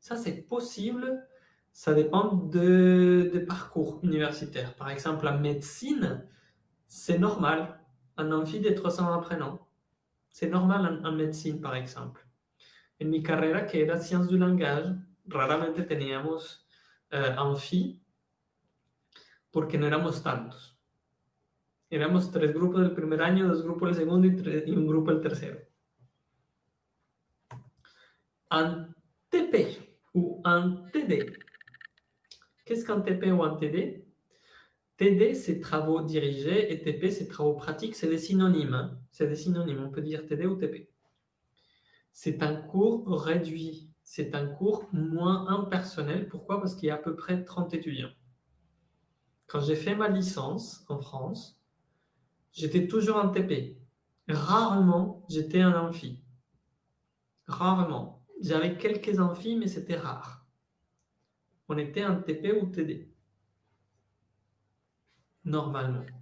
Ça, c'est possible. Ça dépend de, de, parcours universitaires. Par exemple, la médecine, c'est normal. Un amphi de 300 apprenants. C'est normal en, en médecine, par exemple. En mi carrera, que era Sciences du Langage, raramente teníamos uh, amphi porque no éramos tantos. Éramos tres grupos del primer año, dos grupos del segundo y, un grupo del tercero. Un TP ou un TD. Qu'est-ce qu'un TP ou un TD TD, c'est travaux dirigés et TP, c'est travaux pratiques. C'est des synonymes. hein. C'est des synonymes. On peut dire TD ou TP. C'est un cours réduit. C'est un cours moins impersonnel. Pourquoi? Parce qu'il y a à peu près 30 étudiants. Quand j'ai fait ma licence en France, j'étais toujours en TP. Rarement, j'étais en amphi. Rarement. J'avais quelques amphis, mais c'était rare. On était en TP ou TD. Normalmente.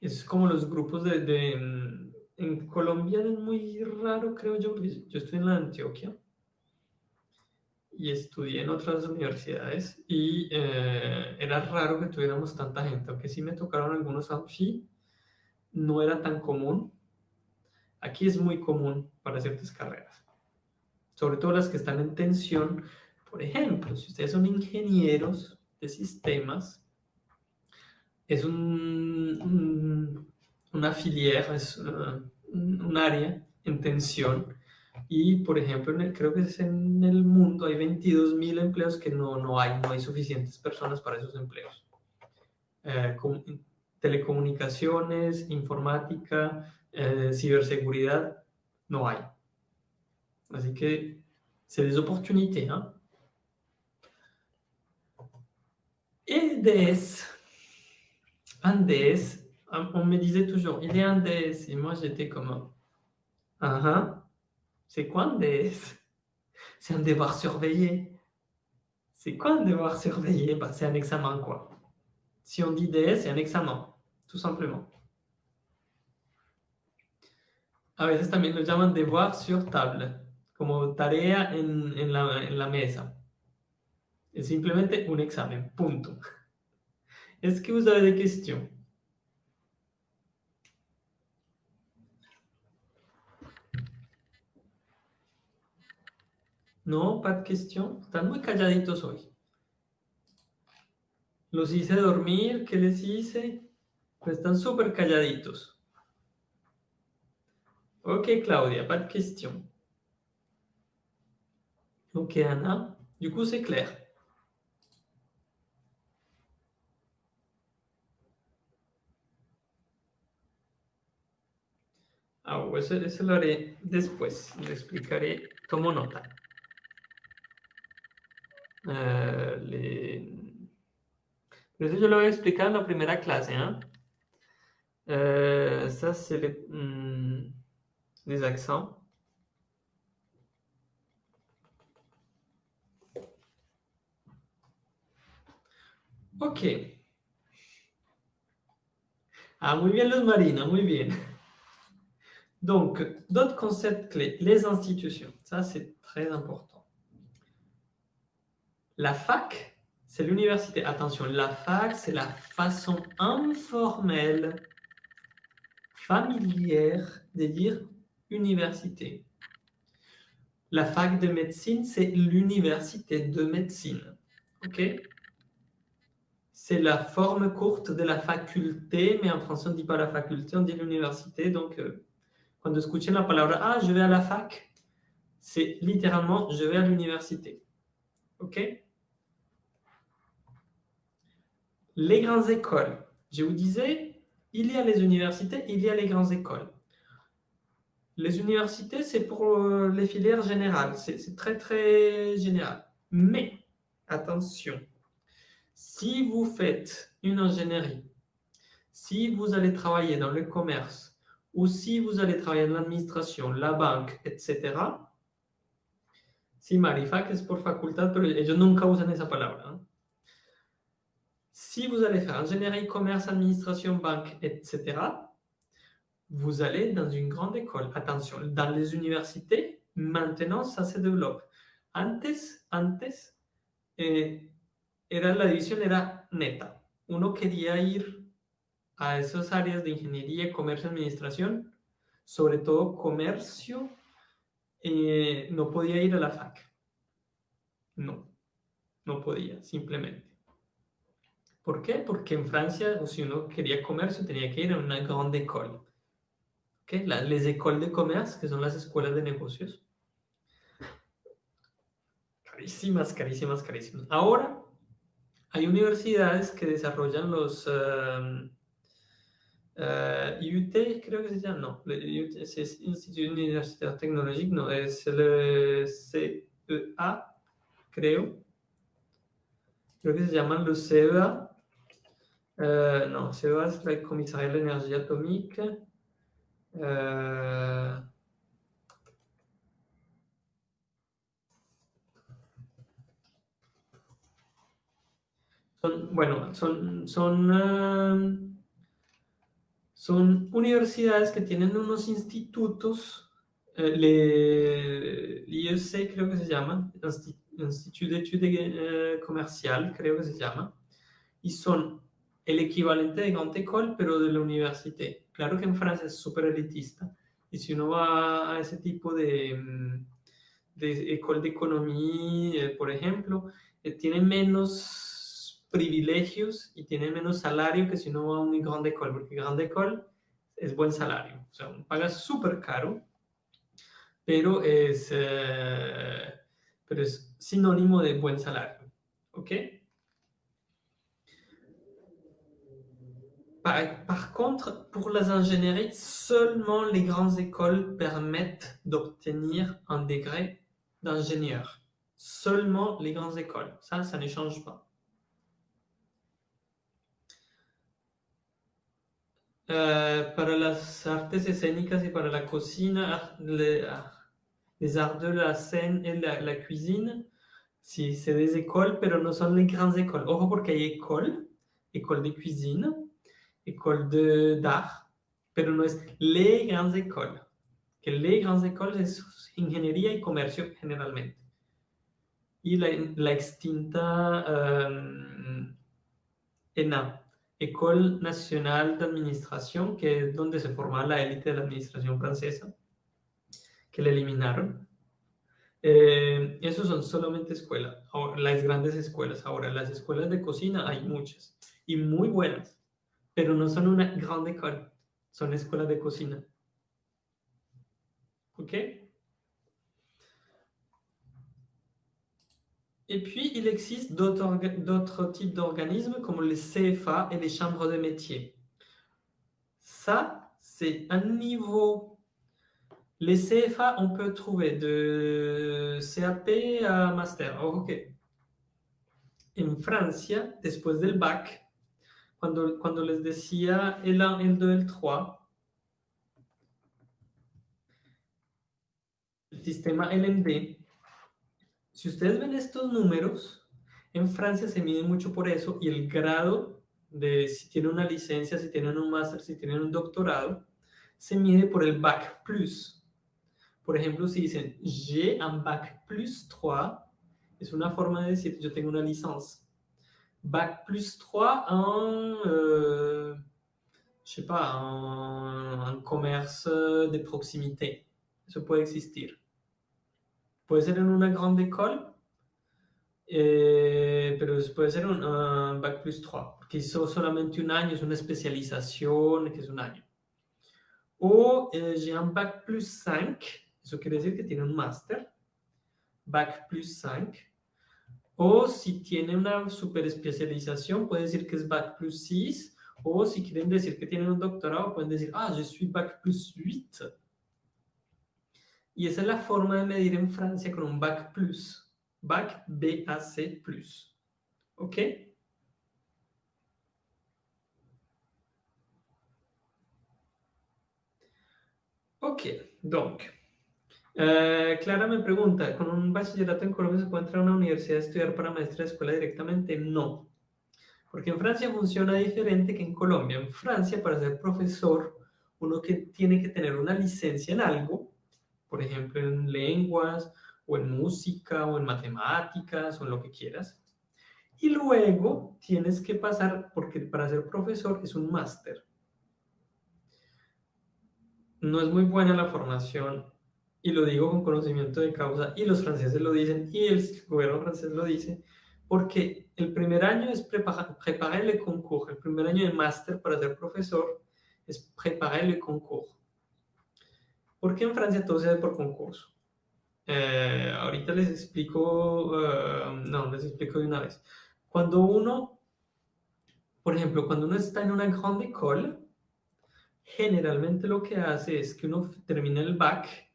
Es como los grupos de, de, mm, En Colombia es muy raro, creo yo, yo estoy en la Antioquia y estudié en otras universidades y eh, era raro que tuviéramos tanta gente, aunque sí me tocaron algunos amfi, no era tan común. Aquí es muy común para ciertas carreras, sobre todo las que están en tensión. Por ejemplo, si ustedes son ingenieros de sistemas, es un, un- una filière, es uh, un área en tensión. Y, por ejemplo, creo que es en el mundo hay 22.000 empleos que no, no hay, no hay suficientes personas para esos empleos. Eh, com- telecomunicaciones, informática, eh, ciberseguridad, no c'est des opportunités. Hein? Et DS. Un DS, on me disait toujours, il est un DS. Et moi, j'étais comme. Ah ah. C'est quoi un DS C'est un devoir surveillé. C'est quoi un devoir surveillé? Bah, C'est un examen, quoi. Si on dit DS, c'est un examen, tout simplement. A veces también lo llaman devoir sur table, como tarea en, la, mesa. Es simplemente un examen, punto. Est-ce que vous avez des questions No, pas de questions. Están muy calladitos hoy. Los hice dormir, ¿qué les hice? Pues están súper calladitos. Ok, Claudia, pas de questions. Ok, Anna. Du coup, c'est clair. Ah, eso, eso lo después. Le explicaré. Tomo nota. Euh, les... Pero eso yo lo en la primera clase. Hein? Euh, ça, c'est les, hmm, les accents. Ok. Ah, muy bien, Luz Marina, muy bien. Donc, d'autres concepts clés. Les institutions. Ça, c'est très important. La fac, c'est l'université. Attention, la fac, c'est la façon informelle, familière de dire université. La fac de médecine, c'est l'université de médecine. OK? C'est la forme courte de la faculté, mais en français, on ne dit pas la faculté, on dit l'université. Donc, quand vous écoutez la parole « Ah, je vais à la fac », c'est littéralement « je vais à l'université ». OK? Les grandes écoles. Je vous disais, il y a les universités, il y a les grandes écoles. Les universités, c'est pour euh, les filières générales. C'est très, très général. Mais, attention, si vous faites une ingénierie, si vous allez travailler dans le commerce, ou si vous allez travailler dans l'administration, la banque, etc., si Marifac por facultad, pero nunca usan esa palabra. Si vous allez faire ingénierie, commerce, administration, banque, etc., vous allez dans une grande école. Attention, dans les universités, maintenant, ça se développe. Antes, antes, eh, era la división era neta. Uno quería ir a esas áreas de ingeniería, comercio, administración, sobre todo comercio, eh, no podía ir a la fac. No, no podía, simplemente. ¿Por qué? Porque en Francia, si uno quería comercio, tenía que ir a una grande école. ¿Okay? La, les écoles de commerce, que son las escuelas de negocios. Carísimas, carísimas, carísimas. Ahora hay universidades que desarrollan los uh, uh, IUT, creo que se llama, no, IUT, es Instituto Universitario Tecnológico, no, es el CEA, creo. Creo que se llaman los CEA. Uh, no, CEA es la Comisaría de la Energía Atómica. Uh, son, bueno, son, son, uh, son universidades que tienen unos institutos, eh, l'IEC creo que se llama, Institut d'études Commerciales, creo que se llama, y son el equivalente de Grande École, pero de la universidad. Claro que en Francia es súper elitista, y si uno va a ese tipo de, de école de economía, eh, por ejemplo, eh, tiene menos privilegios y tiene menos salario que si uno va a un Grande École, porque Grande École es buen salario, o sea, uno paga súper caro, pero es, eh, pero es sinónimo de buen salario, ¿ok? Par, contre, pour les ingénieries, seulement les grandes écoles permettent d'obtenir un degré d'ingénieur. Seulement les grandes écoles. Ça, ça ne change pas. Euh, para las artes escénicas y para la cocina, les, les arts de la scène et la, la cuisine, si c'est des écoles, pero no son les grandes écoles. Ojo porque hay école, école de cuisine, école d'art, pero no es les grandes écoles. Que les grandes écoles es ingeniería y comercio generalmente. Y la, la extinta um, ENA, École Nationale d'Administration, que es donde se formaba la élite de la administración francesa, que la eliminaron. Eh, esos son solamente escuelas, las grandes escuelas. Ahora, las escuelas de cocina hay muchas y muy buenas, pero no son una grande école, son escuelas de cocina. ¿Ok? Et puis, il existe d'autres types d'organismes comme les CFA et les chambres de métier. Ça, c'est un niveau. Les CFA, on peut trouver de CAP à master. Ok. En Francia, después del bac, cuando, cuando les decía el 1, el 2, el 3, el sistema LMD, si ustedes ven estos números, en Francia se mide mucho por eso y el grado de si tienen una licencia, si tienen un máster, si tienen un doctorado, se mide por el Bac Plus. Por ejemplo, si dicen j'ai un Bac Plus 3, es una forma de decir yo tengo una licencia. Bac Plus 3 en, euh, en commerce de proximité. Eso puede existir. Puede ser en una grande école, eh, pero puede ser un uh, Bac plus 3, porque hizo solamente un año, es una especialización que es un año. O eh, j'ai un Bac plus 5, eso quiere decir que tiene un máster, Bac plus 5. O si tiene una super especialización, puede decir que es Bac plus 6. O si quieren decir que tienen un doctorado, pueden decir, ah, je suis Bac plus 8. Y esa es la forma de medir en Francia con un BAC+, BAC BAC+. ¿Ok? Ok, donc, uh, Clara me pregunta, ¿con un bachillerato en Colombia se puede entrar a una universidad a estudiar para maestra de escuela directamente? No, porque en Francia funciona diferente que en Colombia. En Francia, para ser profesor, uno que tiene que tener una licencia en algo, por ejemplo, en lenguas, o en música, o en matemáticas, o en lo que quieras. Y luego tienes que pasar, porque para ser profesor es un máster. No es muy buena la formación, y lo digo con conocimiento de causa, y los franceses lo dicen, y el gobierno francés lo dice, Porque el primer año es preparar el concurso, el primer año de máster para ser profesor es preparar el concurso. ¿Por qué en Francia todo se hace por concurso? Eh, ahorita les explico, uh, no, les explico de una vez. Cuando uno, por ejemplo, cuando uno está en una grande école, generalmente lo que hace es que uno termina el bac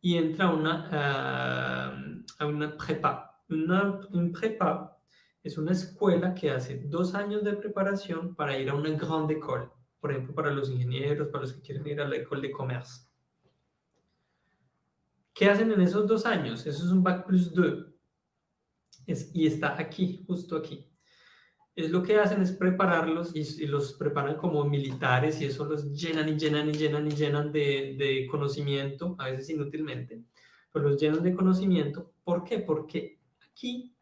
y entra a una, uh, a una prepa. Una, un prepa es una escuela que hace dos años de preparación para ir a una grande école. Por ejemplo, para los ingenieros, para los que quieren ir a la école de comercio. ¿Qué hacen en esos dos años? Eso es un Bac plus 2. Es, y está aquí, justo aquí. Es lo que hacen es prepararlos y, los preparan como militares y eso los llenan y llenan y llenan y llenan de, de conocimiento, a veces inútilmente, pero los llenan de conocimiento. ¿Por qué? Porque aquí,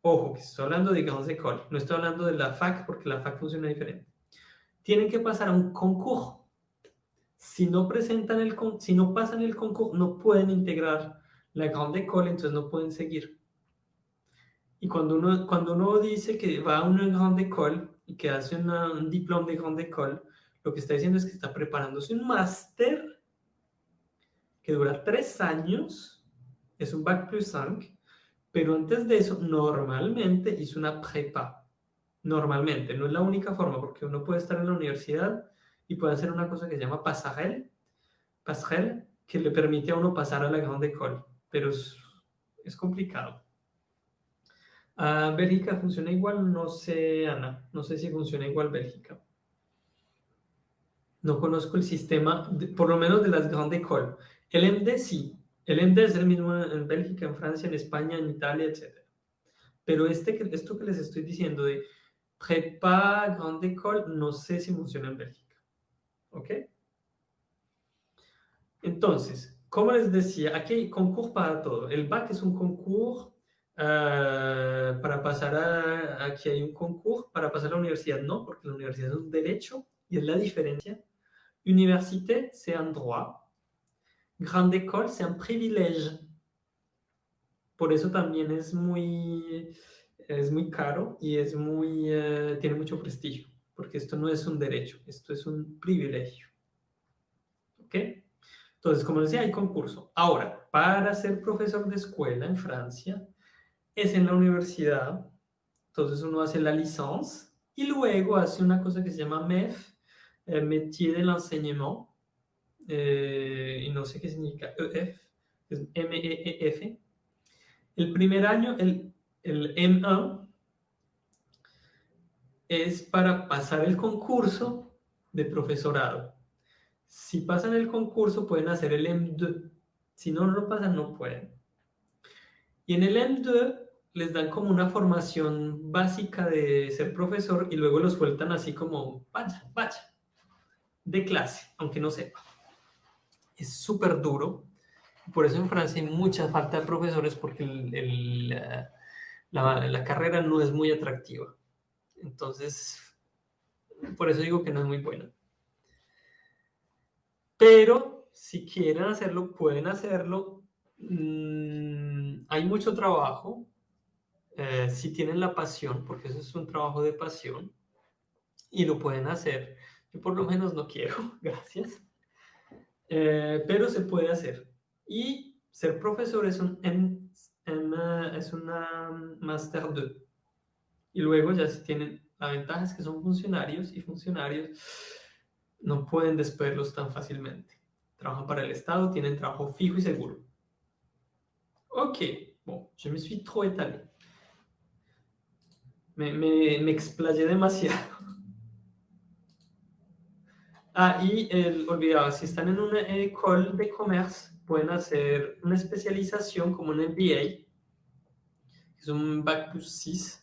ojo, que estoy hablando de Grandes École, no estoy hablando de la FAC porque la FAC funciona diferente. Tienen que pasar a un concurso si no presentan el si no pasan el concurso, no pueden integrar la grande école, entonces no pueden seguir. Y cuando uno, cuando uno dice que va a una grande école y que hace un diploma de grande école, lo que está diciendo es que está preparándose un máster que dura tres años, es un bac plus 5, pero antes de eso normalmente hizo una prepa. Normalmente, no es la única forma, porque uno puede estar en la universidad y puede hacer una cosa que se llama pasarel, passerelle, que le permite a uno pasar a la grande école, pero es, es complicado. Uh, Bélgica funciona igual, no sé, Ana, no sé si funciona igual Bélgica. No conozco el sistema, por lo menos de las grandes écoles. El MD sí, el MD es el mismo en Bélgica, en Francia, en España, en Italia, etc. Pero este, esto que les estoy diciendo de prepa, grande école, no sé si funciona en Bélgica. ¿Ok? Entonces, como les decía, aquí hay concurso para todo. El BAC es un concurso uh, para pasar a... Aquí hay un concurso para pasar a la universidad. No, porque la universidad es un derecho y es la diferencia. Université, c'est un droit. Grande école, c'est un privilège. Por eso también es muy, es muy caro y es muy, uh, tiene mucho prestigio porque esto no es un derecho, esto es un privilegio. ¿Ok? Entonces, como decía, hay concurso. Ahora, para ser profesor de escuela en Francia, es en la universidad, entonces uno hace la licencia y luego hace una cosa que se llama MEF, eh, Métier de l'Enseignement, eh, y no sé qué significa EF, es M-E-E-F. El primer año, el, el M1, es para pasar el concurso de profesorado. Si pasan el concurso pueden hacer el M2. Si no lo pasan, no pueden. Y en el M2 les dan como una formación básica de ser profesor y luego lo sueltan así como, vaya, vaya, de clase, aunque no sepa. Es súper duro. Por eso en Francia hay mucha falta de profesores porque la, la carrera no es muy atractiva. Entonces, por eso digo que no es muy bueno. Pero si quieren hacerlo, pueden hacerlo. Mm, hay mucho trabajo. Eh, si tienen la pasión, porque eso es un trabajo de pasión, y lo pueden hacer. Yo por lo menos no quiero, (laughs) gracias. Eh, pero se puede hacer. Y ser profesor es, un, es una Master 2. Y luego ya si tienen, la ventaja es que son funcionarios y funcionarios no pueden despedirlos tan fácilmente. Trabajan para el Estado, tienen trabajo fijo y seguro. Ok, bon, je me suis trop étalé. Me, me, me explayé demasiado. (laughs) Ah, y el, olvidaba, si están en una école de comercio, pueden hacer una especialización como un MBA, que es un Bac plus 6,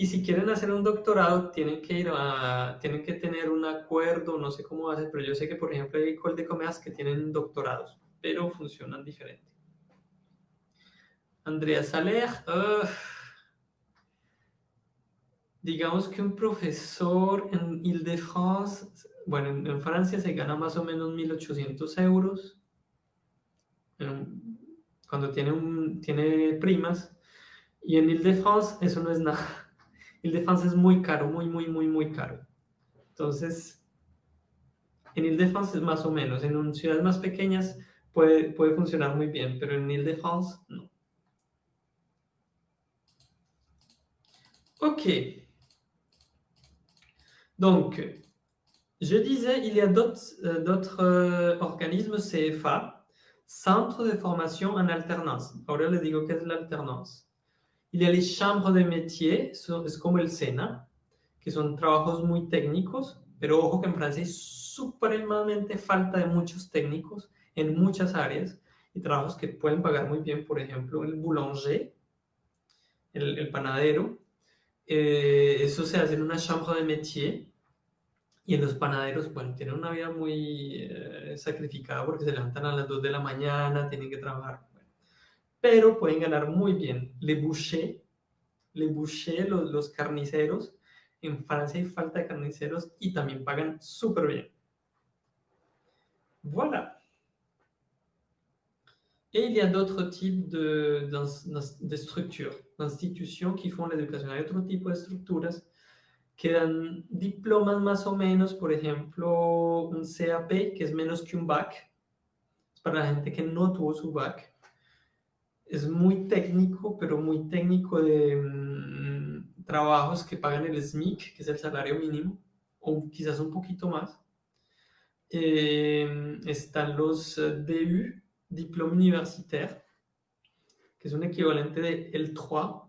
y si quieren hacer un doctorado, tienen que ir a, tienen que tener un acuerdo, no sé cómo hacen, pero yo sé que, por ejemplo, hay écoles de comercio que tienen doctorados, pero funcionan diferente. Andrea Saler, digamos que un profesor en Ile-de-France, bueno, en, Francia se gana más o menos 1.800 euros, cuando tiene, un, tiene primas, Y en Ile-de-France eso no es nada. (laughs) Ile-de-France es muy caro, muy, muy, muy, muy caro. Entonces, en Ile-de-France es más o menos. En ciudades más pequeñas puede, puede funcionar muy bien, pero en Ile-de-France no. Ok. Donc, je disais, il y a d'autres euh, organismes CFA, Centre de Formation en Alternance. Ahora les digo qué es la. Il y a les chambres de métiers, es como el SENA, que son trabajos muy técnicos, pero ojo que en Francia supremamente falta de muchos técnicos en muchas áreas y trabajos que pueden pagar muy bien, por ejemplo, el boulanger, el, panadero, eh, eso se hace en una chambre de métier y en los panaderos, bueno, tienen una vida muy eh, sacrificada porque se levantan a las 2 de la mañana, tienen que trabajar, pero pueden ganar muy bien. Le boucher, le boucher, los, los carniceros, en Francia hay falta de carniceros y también pagan súper bien. Voilà. Et il y a d'autres types de, de, de structures, d'institutions qui font l'éducation. Hay otro tipo de estructuras que dan diplomas más o menos, por ejemplo, un CAP, que es menos que un BAC, para la gente que no tuvo su BAC. Es muy técnico, pero muy técnico de mmm, trabajos que pagan el SMIC, que es el salario mínimo, o quizás un poquito más. Eh, están los DU, diplôme universitaire, que es un equivalente de L3.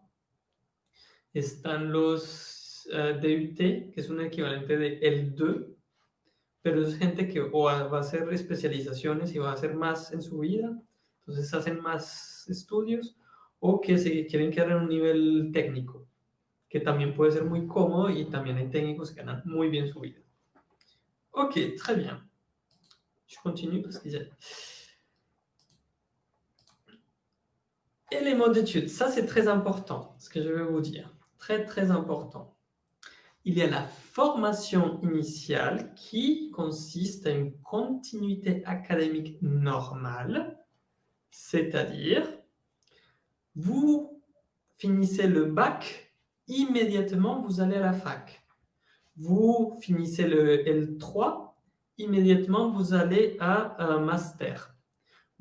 Están los uh, DUT, que es un equivalente de L2, pero es gente que o va a hacer especializaciones y va a hacer más en su vida, entonces hacen más estudios, o que se quieren quedar en un nivel técnico, que también puede ser muy cómodo y también hay técnicos que ganan muy bien su vida. Ok, très bien. Je continue parce qu'il y a... Et les modes d'études, ça c'est très important, ce que je vais vous dire. Très, très important. Il y a la formation initiale qui consiste à une continuité académique normale, c'est-à-dire vous finissez le bac, immédiatement vous allez à la fac. Vous finissez le L3, immédiatement vous allez à un master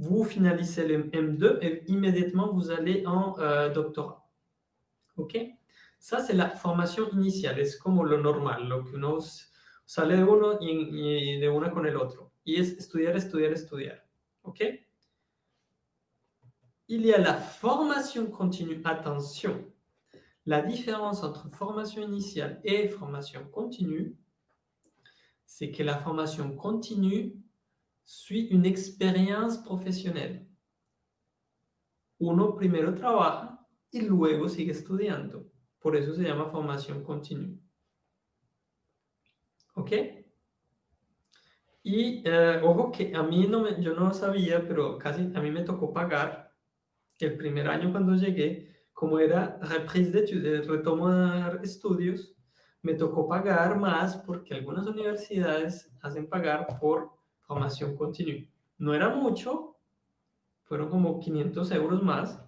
vous finalisez le M2 et immédiatement vous allez en euh, doctorat. ¿Ok? Ça, c'est la formation initiale, es como lo normal, lo que uno sale de uno y, de una con el otro. Y es estudiar, estudiar, estudiar. ¿Ok? Il y a la formation continue. Attention, la différence entre formation initiale et formation continue, c'est que la formation continue suit une expérience professionnelle. Uno primero trabaja y luego sigue estudiando. Por eso se llama formación continua. ¿Ok? Y eh, ojo que a mí no me, yo no sabía, pero casi a mí me tocó pagar el primer año cuando llegué, como era reprise de retomar estudios, me tocó pagar más porque algunas universidades hacen pagar por formación continua. No era mucho, fueron como 500 euros más,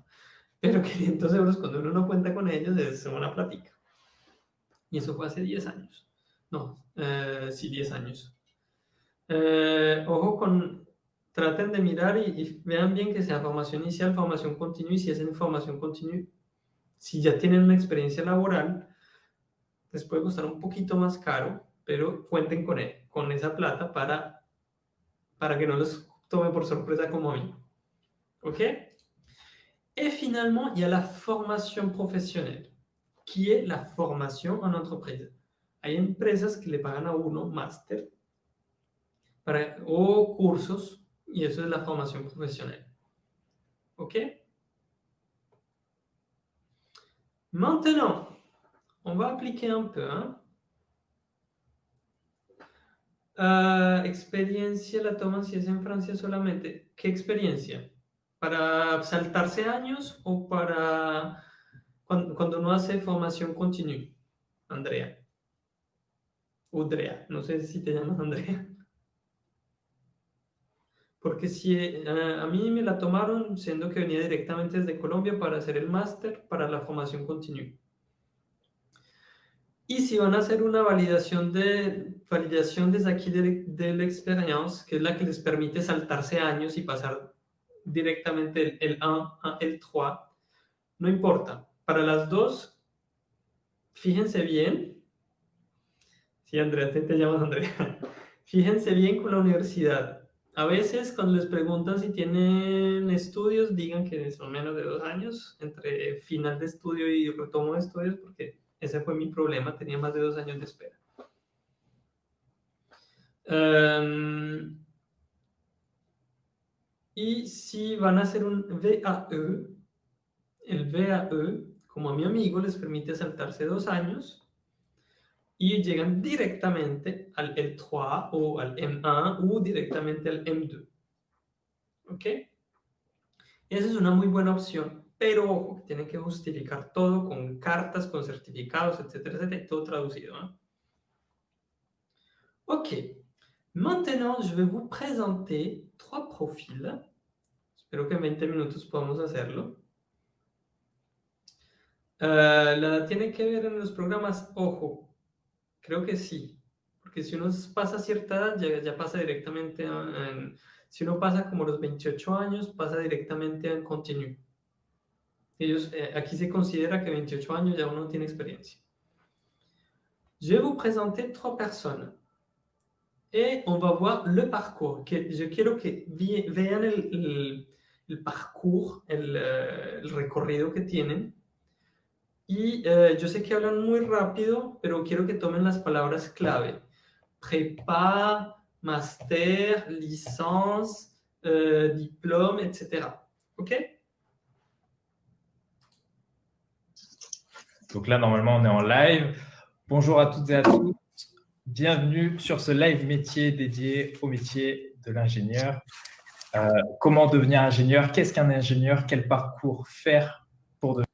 pero (laughs) 500 euros cuando uno no cuenta con ellos es una plática. Y eso fue hace 10 años. No, eh, sí, 10 años. Eh, ojo con, traten de mirar y, y, vean bien que sea formación inicial, formación continua, y si es en formación continua, si ya tienen una experiencia laboral, les puede costar un poquito más caro, pero cuenten con, él, con esa plata para para que no les tome por sorpresa como a mí. ¿Ok? Et finalement, il y a la formation professionnelle, qui est la formation en entreprise. Hay empresas que le pagan a uno máster o cursos, y eso es la formación professionnelle. ¿Ok? Maintenant, on va appliquer un peu. Hein? Uh, experiencia la toman si es en Francia solamente. ¿Qué experiencia? ¿Para saltarse años o para cuando, cuando uno hace formación continua? Andrea. Udrea. No sé si te llamas Andrea. porque si eh, a mí me la tomaron siendo que venía directamente desde Colombia para hacer el máster para la formación continua. Y si van a hacer una validación, de, validación desde aquí de, de la experiencia, que es la que les permite saltarse años y pasar directamente el, 1 a el 3, no importa. Para las dos, fíjense bien. Sí, Andrea, te, te llamas Andrea. (laughs) Fíjense bien con la universidad a veces cuando les preguntan si tienen estudios, digan que son menos de dos años entre final de estudio y retomo de estudios, porque ese fue mi problema, tenía más de dos años de espera. Em, y si van a hacer un VAE, el VAE, como a mi amigo, les permite saltarse dos años, y llegan directamente al L3 o al M1 o directamente al M2. ¿Ok? Esa es una muy buena opción, pero ojo, tienen que justificar todo con cartas, con certificados, etcétera, etcétera, todo traducido. ¿eh? Ok. Maintenant, je vais vous présenter trois profils. Espero que en 20 minutos podamos hacerlo. Uh, la tiene que ver en los programas, ojo, Creo que sí, porque si uno pasa cierta edad, ya, ya pasa directamente en, si uno pasa como los 28 años, pasa directamente en continu. Ellos, eh, aquí se considera que 28 años ya uno tiene experiencia. Je vais vous présenter trois personnes et on va voir le parcours. Je quiero que vean el, el, parcours, el, el recorrido que tienen y eh, yo sé que hablan muy rápido, pero quiero que tomen las palabras clave. Prépa, master, licence, euh, diplôme, etc. OK? Donc là, normalement, on est en live. Bonjour à toutes et à tous. Bienvenue sur ce live métier dédié au métier de l'ingénieur. Euh, comment devenir ingénieur? Qu'est-ce qu'un ingénieur? Quel parcours faire pour devenir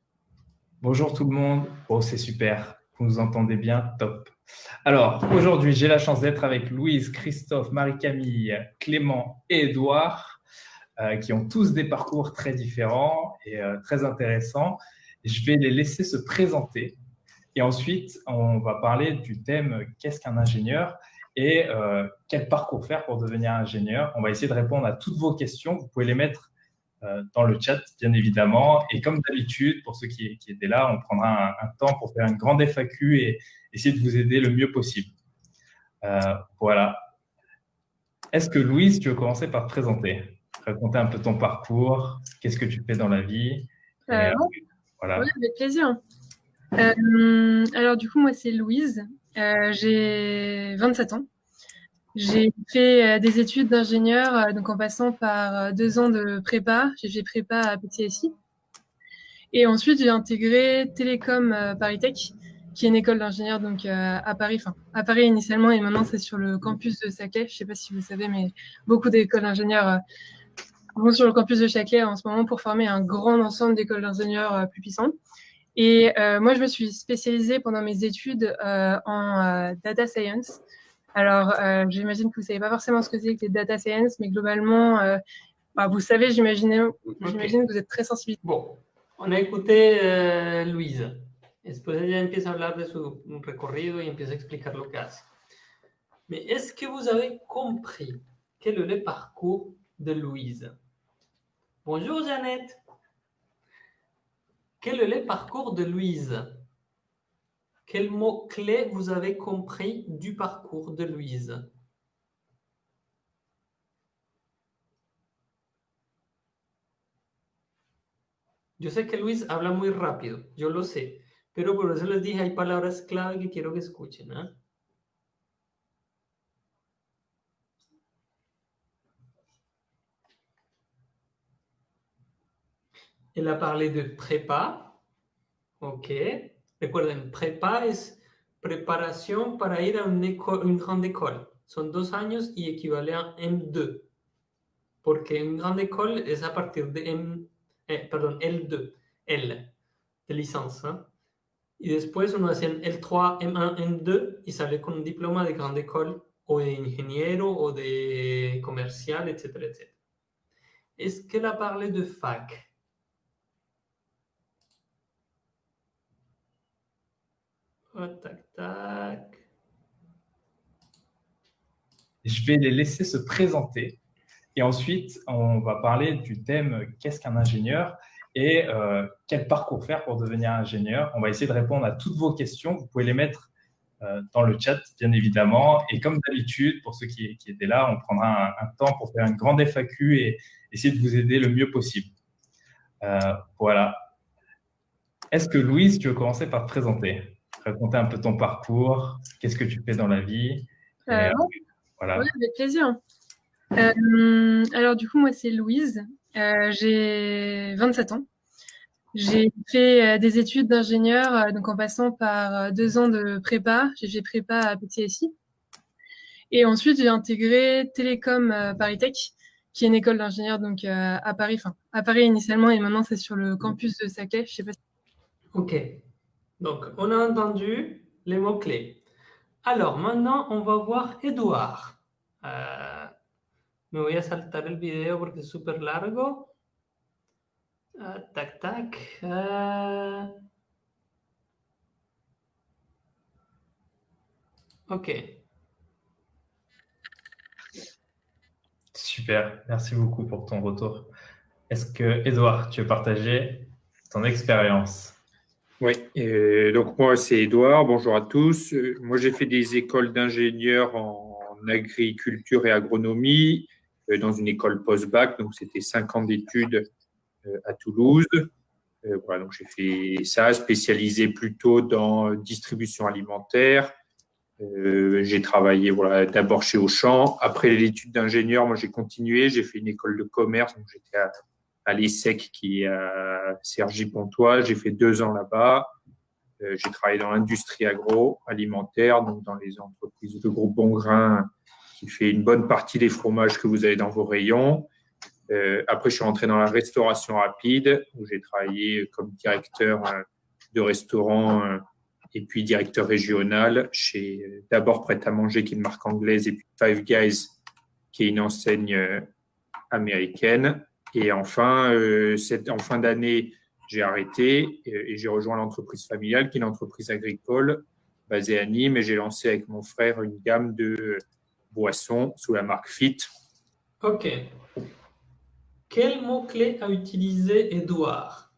Bonjour tout le monde. Oh, c'est super. Vous nous entendez bien? Top. Alors, aujourd'hui, j'ai la chance d'être avec Louise, Christophe, Marie-Camille, Clément et Edouard, euh, qui ont tous des parcours très différents et euh, très intéressants. Je vais les laisser se présenter. Et ensuite, on va parler du thème « Qu'est-ce qu'un ingénieur ?» et euh, quel parcours faire pour devenir ingénieur. On va essayer de répondre à toutes vos questions. Vous pouvez les mettre euh, dans le chat, bien évidemment. Et comme d'habitude, pour ceux qui, étaient là, on prendra un, temps pour faire une grande FAQ et essayer de vous aider le mieux possible. Euh, voilà. Est-ce que Louise, tu veux commencer par te présenter? Raconter un peu ton parcours, qu'est-ce que tu fais dans la vie? Euh, voilà. Oui, avec plaisir. Alors du coup, moi, c'est Louise. J'ai 27 ans. J'ai fait euh, des études d'ingénieur, euh, donc en passant par euh, deux ans de prépa. J'ai fait prépa à PTSI. Et ensuite, j'ai intégré Télécom Paris Tech, qui est une école d'ingénieur donc à Paris, enfin à Paris initialement, et maintenant c'est sur le campus de Saclay. Je ne sais pas si vous savez, mais beaucoup d'écoles d'ingénieurs vont sur le campus de Saclay en ce moment pour former un grand ensemble d'écoles d'ingénieurs plus puissantes. Et moi, je me suis spécialisée pendant mes études en data science. Alors, euh, j'imagine que vous ne savez pas forcément ce que c'est que les data science, mais globalement, euh, bah, vous savez, j'imagine que vous êtes très sensible. Bon, on a écouté euh, Louise. Después ella empieza a hablar de su recorrido y empieza a explicar lo que hace. Mais est-ce que vous avez compris quel est le parcours de Louise? Bonjour Jeannette. Quel est le parcours de Louise? Quel mot-clé vous avez compris du parcours de Louise? Yo sé que Luis habla muy rápido, yo lo sé, pero por eso les dije, hay palabras clave que quiero que escuchen. ¿eh? Elle a parlé de prépa, ok. Recuerden, prepa es preparación para ir a una, grande école. Son dos años y equivale a M2. Porque un grande école es a partir de M, eh, perdón, L2, L, de licencia. ¿eh? Y después uno hace L3, M1, M2 y sale con un diploma de grande école o de ingeniero o de comercial, etcétera, etcétera. Est-ce qu'elle a parlé de fac Tac, tac. Je vais les laisser se présenter. Et ensuite, on va parler du thème qu'est-ce qu'un ingénieur? et euh, quel parcours faire pour devenir ingénieur. On va essayer de répondre à toutes vos questions. Vous pouvez les mettre euh, dans le chat, bien évidemment. Et comme d'habitude, pour ceux qui, étaient là, on prendra un, temps pour faire une grande FAQ et essayer de vous aider le mieux possible. Euh, voilà. Est-ce que Louise, tu veux commencer par te présenter? Raconter un peu ton parcours, qu'est-ce que tu fais dans la vie voilà. Oui, avec plaisir. Euh, alors, du coup, moi, c'est Louise. Euh, j'ai 27 ans. J'ai fait euh, des études d'ingénieur, donc en passant par deux ans de prépa. J'ai fait prépa à PTSI. Et ensuite, j'ai intégré Télécom Paris Tech, qui est une école d'ingénieur donc à Paris, enfin à Paris initialement, et maintenant c'est sur le campus de Saclay. Je sais pas. Ok. Donc, on a entendu les mots clés. Alors, maintenant, on va voir Edouard. Uh, me voy a saltar el video porque es súper largo. Uh, tac, tac. Uh, ok. Super, merci beaucoup pour ton retour. Est-ce que, Edouard, tu veux partager ton expérience? Oui, donc moi c'est Edouard, bonjour à tous. Moi j'ai fait des écoles d'ingénieurs en agriculture et agronomie euh, dans une école post-bac. Donc, c'était cinq ans d'études euh, à Toulouse. Euh, voilà, donc j'ai fait ça, spécialisé plutôt dans distribution alimentaire. j'ai travaillé voilà, d'abord chez Auchan. Après l'étude d'ingénieur, moi j'ai continué. J'ai fait une école de commerce. Donc j'étais à, à l'ESSEC qui est à Cergy-Pontoise. J'ai fait deux ans là-bas. Euh, j'ai travaillé dans l'industrie agroalimentaire, donc dans les entreprises de groupe Bongrain, qui fait une bonne partie des fromages que vous avez dans vos rayons. Euh, après, je suis rentré dans la restauration rapide, où j'ai travaillé comme directeur euh, de restaurant et puis directeur régional chez d'abord Prêt à manger, qui est une marque anglaise, et puis Five Guys, qui est une enseigne américaine. Et enfin, en fin d'année, j'ai arrêté et, j'ai rejoint l'entreprise familiale, qui est une entreprise agricole basée à Nîmes. Et j'ai lancé avec mon frère une gamme de boissons sous la marque Fit. OK. Quel mot-clé a utilisé Edouard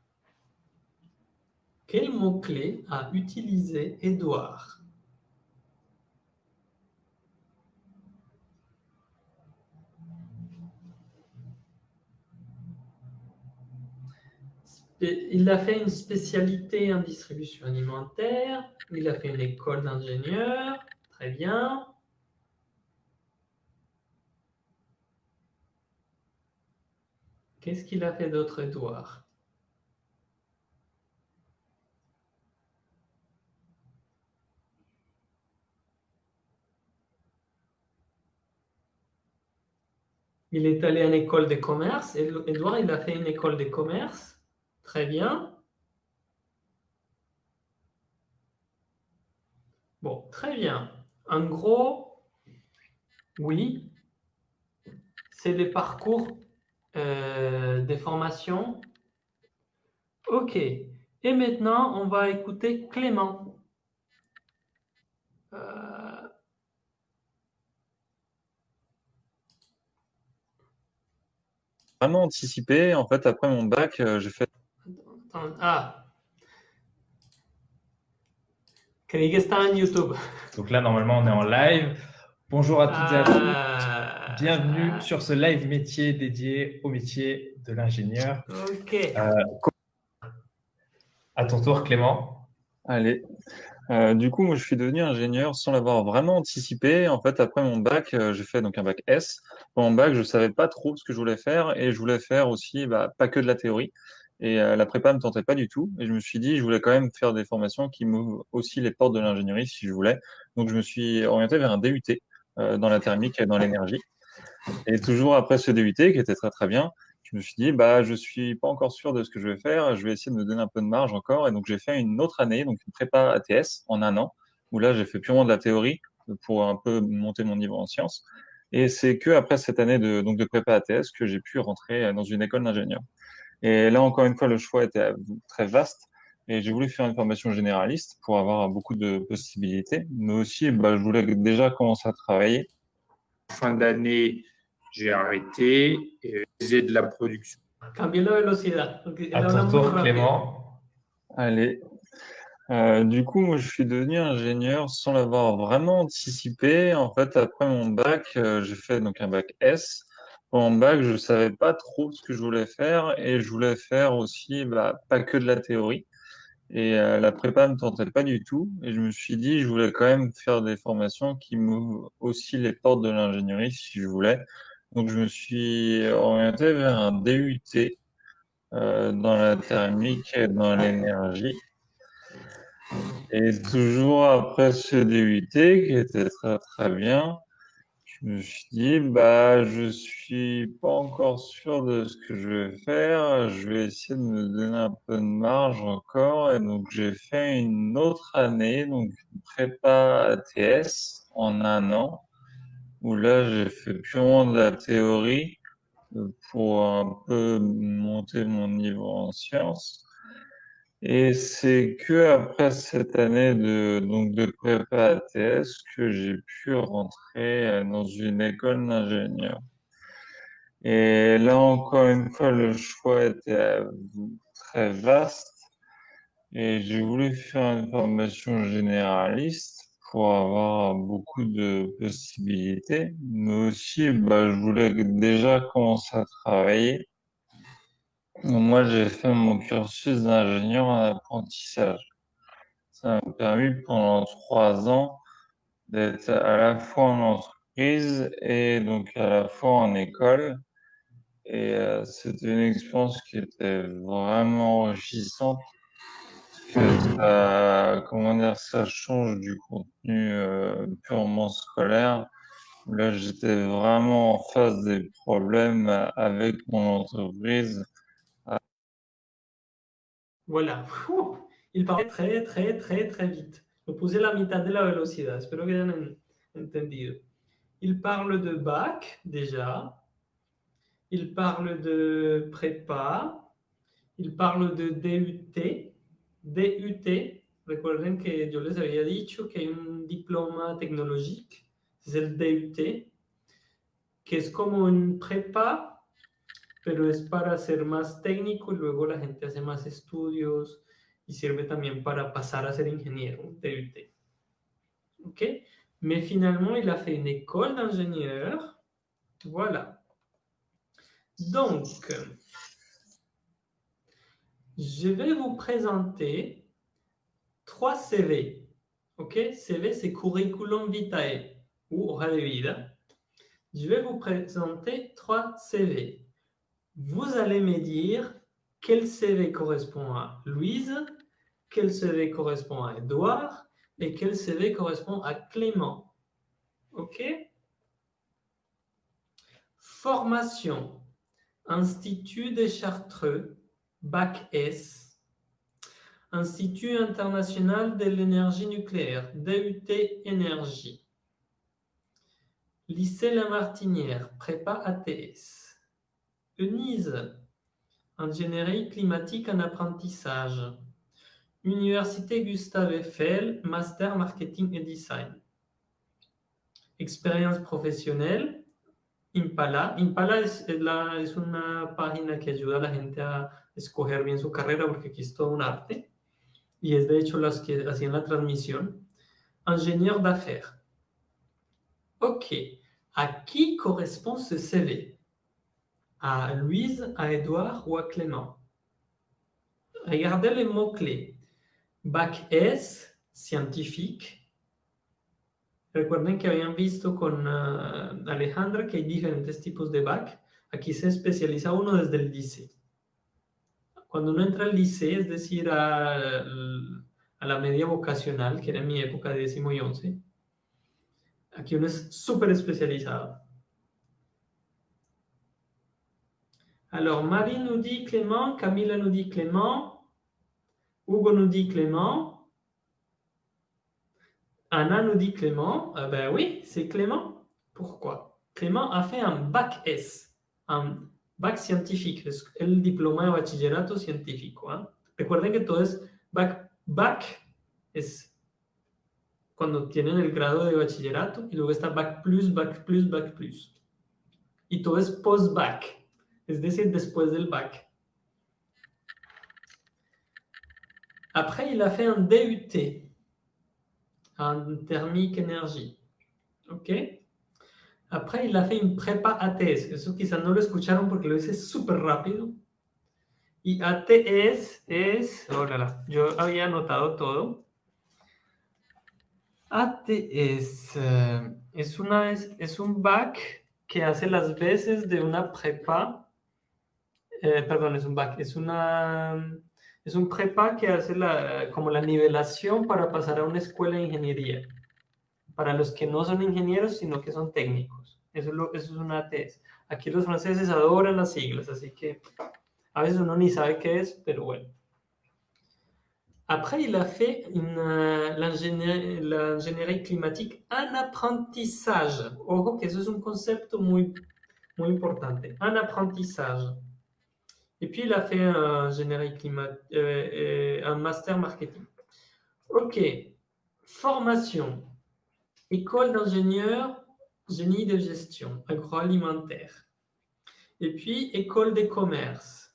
Quel mot-clé a utilisé Edouard il a fait une spécialité en distribution alimentaire, il a fait une école d'ingénieur, très bien. Qu'est-ce qu'il a fait d'autre, Edouard Il est allé en école de commerce. Edouard, il a fait une école de commerce. Très bien. Bon, très bien. En gros, oui, c'est des parcours euh, des formations. OK. Et maintenant, on va écouter Clément. Euh, Vraiment anticipé. En fait, après mon bac, euh, j'ai fait ah. en YouTube. Donc là, normalement, on est en live. Bonjour à toutes et à tous. Ah. Bienvenue sur ce live métier dédié au métier de l'ingénieur. Ok. Euh, à ton tour, Clément. Allez. Euh, du coup, moi, je suis devenu ingénieur sans l'avoir vraiment anticipé. En fait, après mon bac, euh, j'ai fait donc un bac S. Pour mon bac, je savais pas trop ce que je voulais faire et je voulais faire aussi, bah, pas que de la théorie. Et euh, la prépa me tentait pas du tout. Et je me suis dit, je voulais quand même faire des formations qui m'ouvrent aussi les portes de l'ingénierie si je voulais. Donc, je me suis orienté vers un DUT euh, dans la thermique et dans l'énergie. Et toujours après ce DUT, qui était très très bien, je me suis dit, bah, je suis pas encore sûr de ce que je vais faire. Je vais essayer de me donner un peu de marge encore. Et donc, j'ai fait une autre année, donc une prépa ATS en un an, où là, j'ai fait purement de la théorie pour un peu monter mon niveau en sciences. Et c'est que après cette année de, donc de prépa ATS que j'ai pu rentrer dans une école d'ingénieur. Et là, encore une fois, le choix était très vaste. Et j'ai voulu faire une formation généraliste pour avoir beaucoup de possibilités. Mais aussi, bah, je voulais déjà commencer à travailler. Fin d'année, j'ai arrêté et j'ai de la production. Cambier la vélocité. À ton tour, Clément. Allez. Euh, du coup, moi, je suis devenu ingénieur sans l'avoir vraiment anticipé. En fait, après mon bac, euh, j'ai fait donc un bac S. En bac, je savais pas trop ce que je voulais faire et je voulais faire aussi, bah, pas que de la théorie. Et euh, la prépa ne me tentait pas du tout. Et je me suis dit, je voulais quand même faire des formations qui m'ouvrent aussi les portes de l'ingénierie si je voulais. Donc, je me suis orienté vers un DUT euh, dans la thermique et dans l'énergie. Et toujours après ce DUT, qui était très très bien, je me suis dit, bah, je suis pas encore sûr de ce que je vais faire. Je vais essayer de me donner un peu de marge encore. Et donc, j'ai fait une autre année, donc prépa ATS en un an, où là, j'ai fait purement de la théorie pour un peu monter mon niveau en sciences. Et c'est que après cette année de, donc de prépa ATS que j'ai pu rentrer euh, dans une école d'ingénieur. Et là, encore une fois, le choix était très vaste. Et j'ai voulu faire une formation généraliste pour avoir beaucoup de possibilités. Mais aussi, bah, je voulais déjà commencer à travailler. Moi, j'ai fait mon cursus d'ingénieur en apprentissage. Ça m'a permis pendant trois ans d'être à la fois en entreprise et donc à la fois en école. Et euh, c'était une expérience qui était vraiment enrichissante. Que ça, comment dire, ça change du contenu euh, purement scolaire. Là, j'étais vraiment en face des problèmes avec mon entreprise Voilà. (laughs) Il parle très, très, très, très vite. Lo puse la mitad de la velocidad. Espero que hayan entendido. Il parle de bac, déjà. Il parle de prépa. Il parle de DUT. DUT. Recuerden que yo les había dicho que hay un diploma tecnológico. Es el DUT. Que es como un prépa pero es para ser más técnico y luego la gente hace más estudios y sirve también para pasar a ser ingénieur, DUT. OK Mais finalement, il a fait une école d'ingénieur. Voilà. Donc, je vais vous présenter trois CV. OK CV, c'est curriculum vitae ou hoja de vida. Je vais vous présenter trois CV vous allez me dire quel CV correspond à Louise, quel CV correspond à Edouard et quel CV correspond à Clément. OK? Formation. Institut des Chartreux, Bac S. Institut international de l'énergie nucléaire, DUT Énergie. Lycée La Martinière, prépa ATS. ENISE, ingénierie climatique en apprentissage. Université Gustave Eiffel, master marketing et design. Expérience professionnelle, Impala. Impala es, la, es, una página que ayuda a la gente a escoger bien su carrera porque aquí es todo un arte. Y es de hecho las que hacían la transmisión. Ingénieur d'affaires. Ok. ¿A qui correspond ce CV à Louise, à Edouard ou à Clément. Regardez les mots-clés. Bac S, scientifique. Recuerden que habían visto con uh, Alejandra que hay diferentes tipos de bac. Aquí se especializa uno desde el liceo. Cuando uno entra al liceo, es decir, a, a la media vocacional, que era mi época de décimo y once, aquí uno es súper especializado. Alors, Marie nous dit Clément, Camilla nous dit Clément, Hugo nous dit Clément, Anna nous dit Clément. Ah ben oui, c'est Clément. Pourquoi? Clément a fait un bac S, un bac scientifique, el diploma de bachillerato científico. ¿eh? Recuerden que todo es bac, bac es cuando tienen el grado de bachillerato y luego está bac plus, bac plus, bac plus. Y todo es post-bac, es decir, después del bac. Après, il a fait un DUT en thermique énergie. ¿Ok? Après, il a fait une prépa ATS. Eso quizás no lo escucharon porque lo hice súper rápido. Y ATS es... Oh, la, la, yo había anotado todo. ATS eh, es, una, es, un bac que hace las veces de una prepa. Eh, perdón, es un bac. Es una... Es un prepa que hace la, como la nivelación para pasar a una escuela de ingeniería. Para los que no son ingenieros, sino que son técnicos. Eso es, lo, eso es una ATS. Aquí los franceses adoran las siglas, así que a veces uno ni sabe qué es, pero bueno. Après, il a fait l'ingénierie climatique en apprentissage. Ojo que eso es un concepto muy, muy importante. En apprentissage. Et puis, il a fait climat, euh, un master marketing. OK. Formation. École d'ingénieur, génie de gestion, agroalimentaire. Et puis, école de commerce.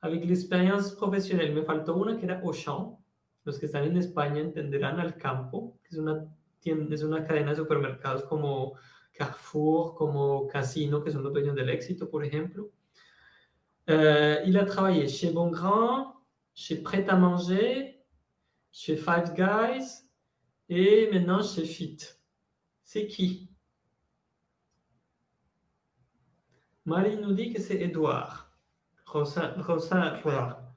Avec l'expérience professionnelle, me faltó una que era Auchan. Los que están en España entenderán al campo, que es una, es una cadena de supermercados como Carrefour, como Casino, que son los dueños del éxito, por ejemplo. Euh, il a travaillé chez Bongrand, chez Prêt à Manger, chez Five Guys et maintenant chez Fit. C'est qui? Marie nous dit que c'est Edouard. Rosa, Rosa,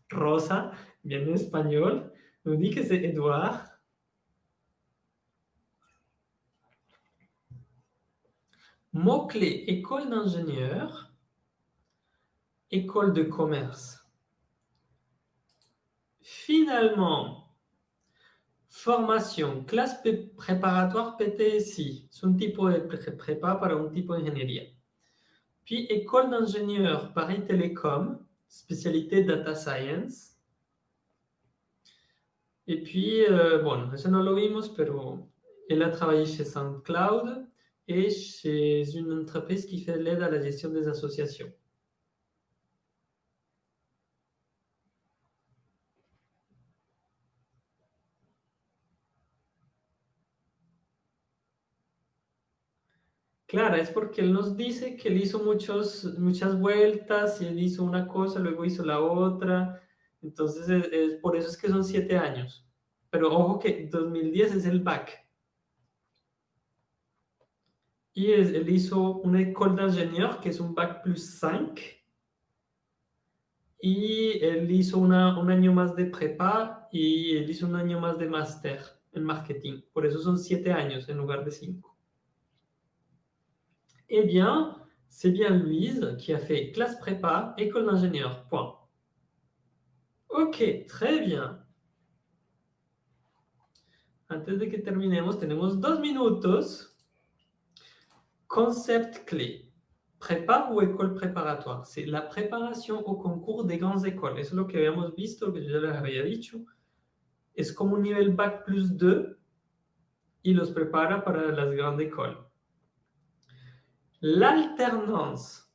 Rosa, bien espagnol, nous dit que c'est Edouard. Mot-clé école d'ingénieur école de commerce. Finalement, formation, clase préparatoire PTSI, es un tipo de prépa para un tipo de ingeniería. Puis école d'ingénieur Paris Télécom, spécialité data science. Et puis, euh, bon, eso no lo vimos, pero él a travaillé chez SoundCloud et chez une entreprise qui fait l'aide à la gestion des associations. Claro, es porque él nos dice que él hizo muchos, muchas vueltas y él hizo una cosa, luego hizo la otra. Entonces, es, por eso es que son siete años. Pero ojo que 2010 es el back. Y él hizo una école d'ingénieur, que es un bac plus 5. Y él hizo una, un año más de prepa y él hizo un año más de máster en marketing. Por eso son siete años en lugar de cinco. Eh bien, c'est bien Louise qui a fait classe prépa, école d'ingénieur. Point. Ok, très bien. Antes de que terminemos, tenemos dos minutos. Concept clé. Prépa ou école préparatoire? C'est la préparation au concours des grandes écoles. Es lo que habíamos visto, que yo ya les había dicho. Es como un nivel Bac plus 2 y los prepara para las grandes écoles. L'alternance,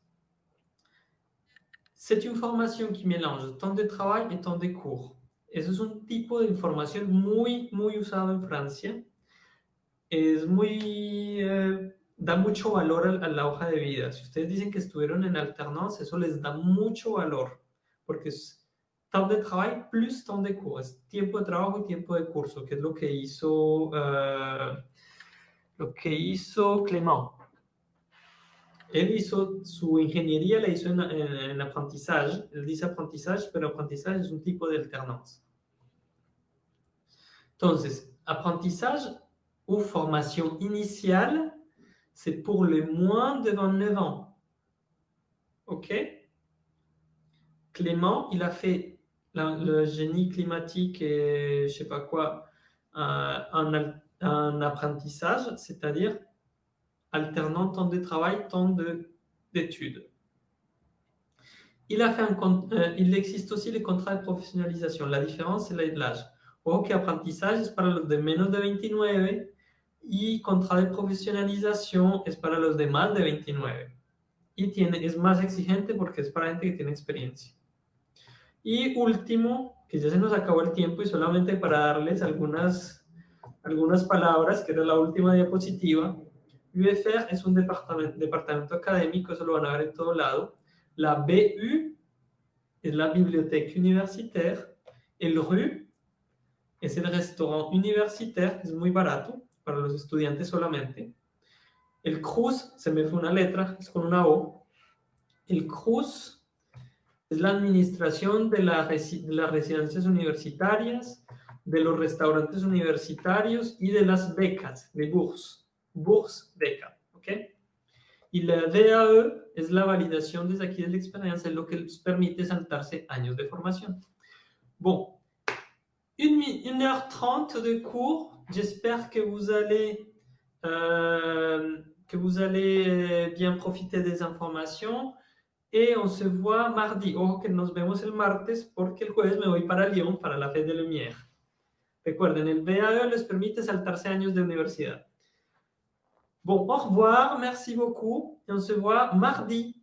c'est une formation qui mélange temps de travail et temps de cours. Eso es un tipo de formación muy, muy usado en Francia. Es muy, eh, da mucho valor a, la hoja de vida. Si ustedes dicen que estuvieron en alternance, eso les da mucho valor, porque es temps de travail plus temps de cours. Es tiempo de trabajo y tiempo de curso, que es lo que hizo, uh, lo que hizo Clément. Él hizo su ingeniería, la hizo en, en, en aprendizaje. Él dice aprendizaje, pero aprendizaje es un tipo de alternance. Entonces, apprentissage ou formation initiale, c'est pour les moins de 29 ans. OK? Clément, il a fait le génie climatique et je sais pas quoi euh, en apprentissage, c'est-à-dire alternant temps de travail, temps d'études. Euh, il existe aussi les contrats de professionnalisation. La différence, c'est l'âge. Ojo que aprendizaje es para los de menos de 29 y contrat de profesionalización es para los de más de 29. Y tiene, es más exigente porque es para gente que tiene experiencia. Y último, que ya se nos acabó el tiempo y solamente para darles algunas, algunas palabras, que era la última diapositiva, UFR es un departamento, departamento académico, eso lo van a ver en todo lado. La BU es la biblioteca universitaire. El RU es el restaurant universitaire, es muy barato para los estudiantes solamente. El CRUZ, se me fue una letra, es con una O. El CRUZ es la administración de, la, las residencias universitarias, de los restaurantes universitarios y de las becas, de bourse, bourse beca, ¿ok? Y la DAE es la validación desde aquí de la experiencia, lo que les permite saltarse años de formación. Bon, une, une heure trente de cours. J'espère que vous allez euh, que vous allez bien profiter des informations. y on se voit mardi. Ojo que nos vemos el martes porque el jueves me voy para Lyon para la Fe de Lumière. Recuerden, el BAE les permite saltarse años de universidad. Bon, au revoir, merci beaucoup et on se voit mardi.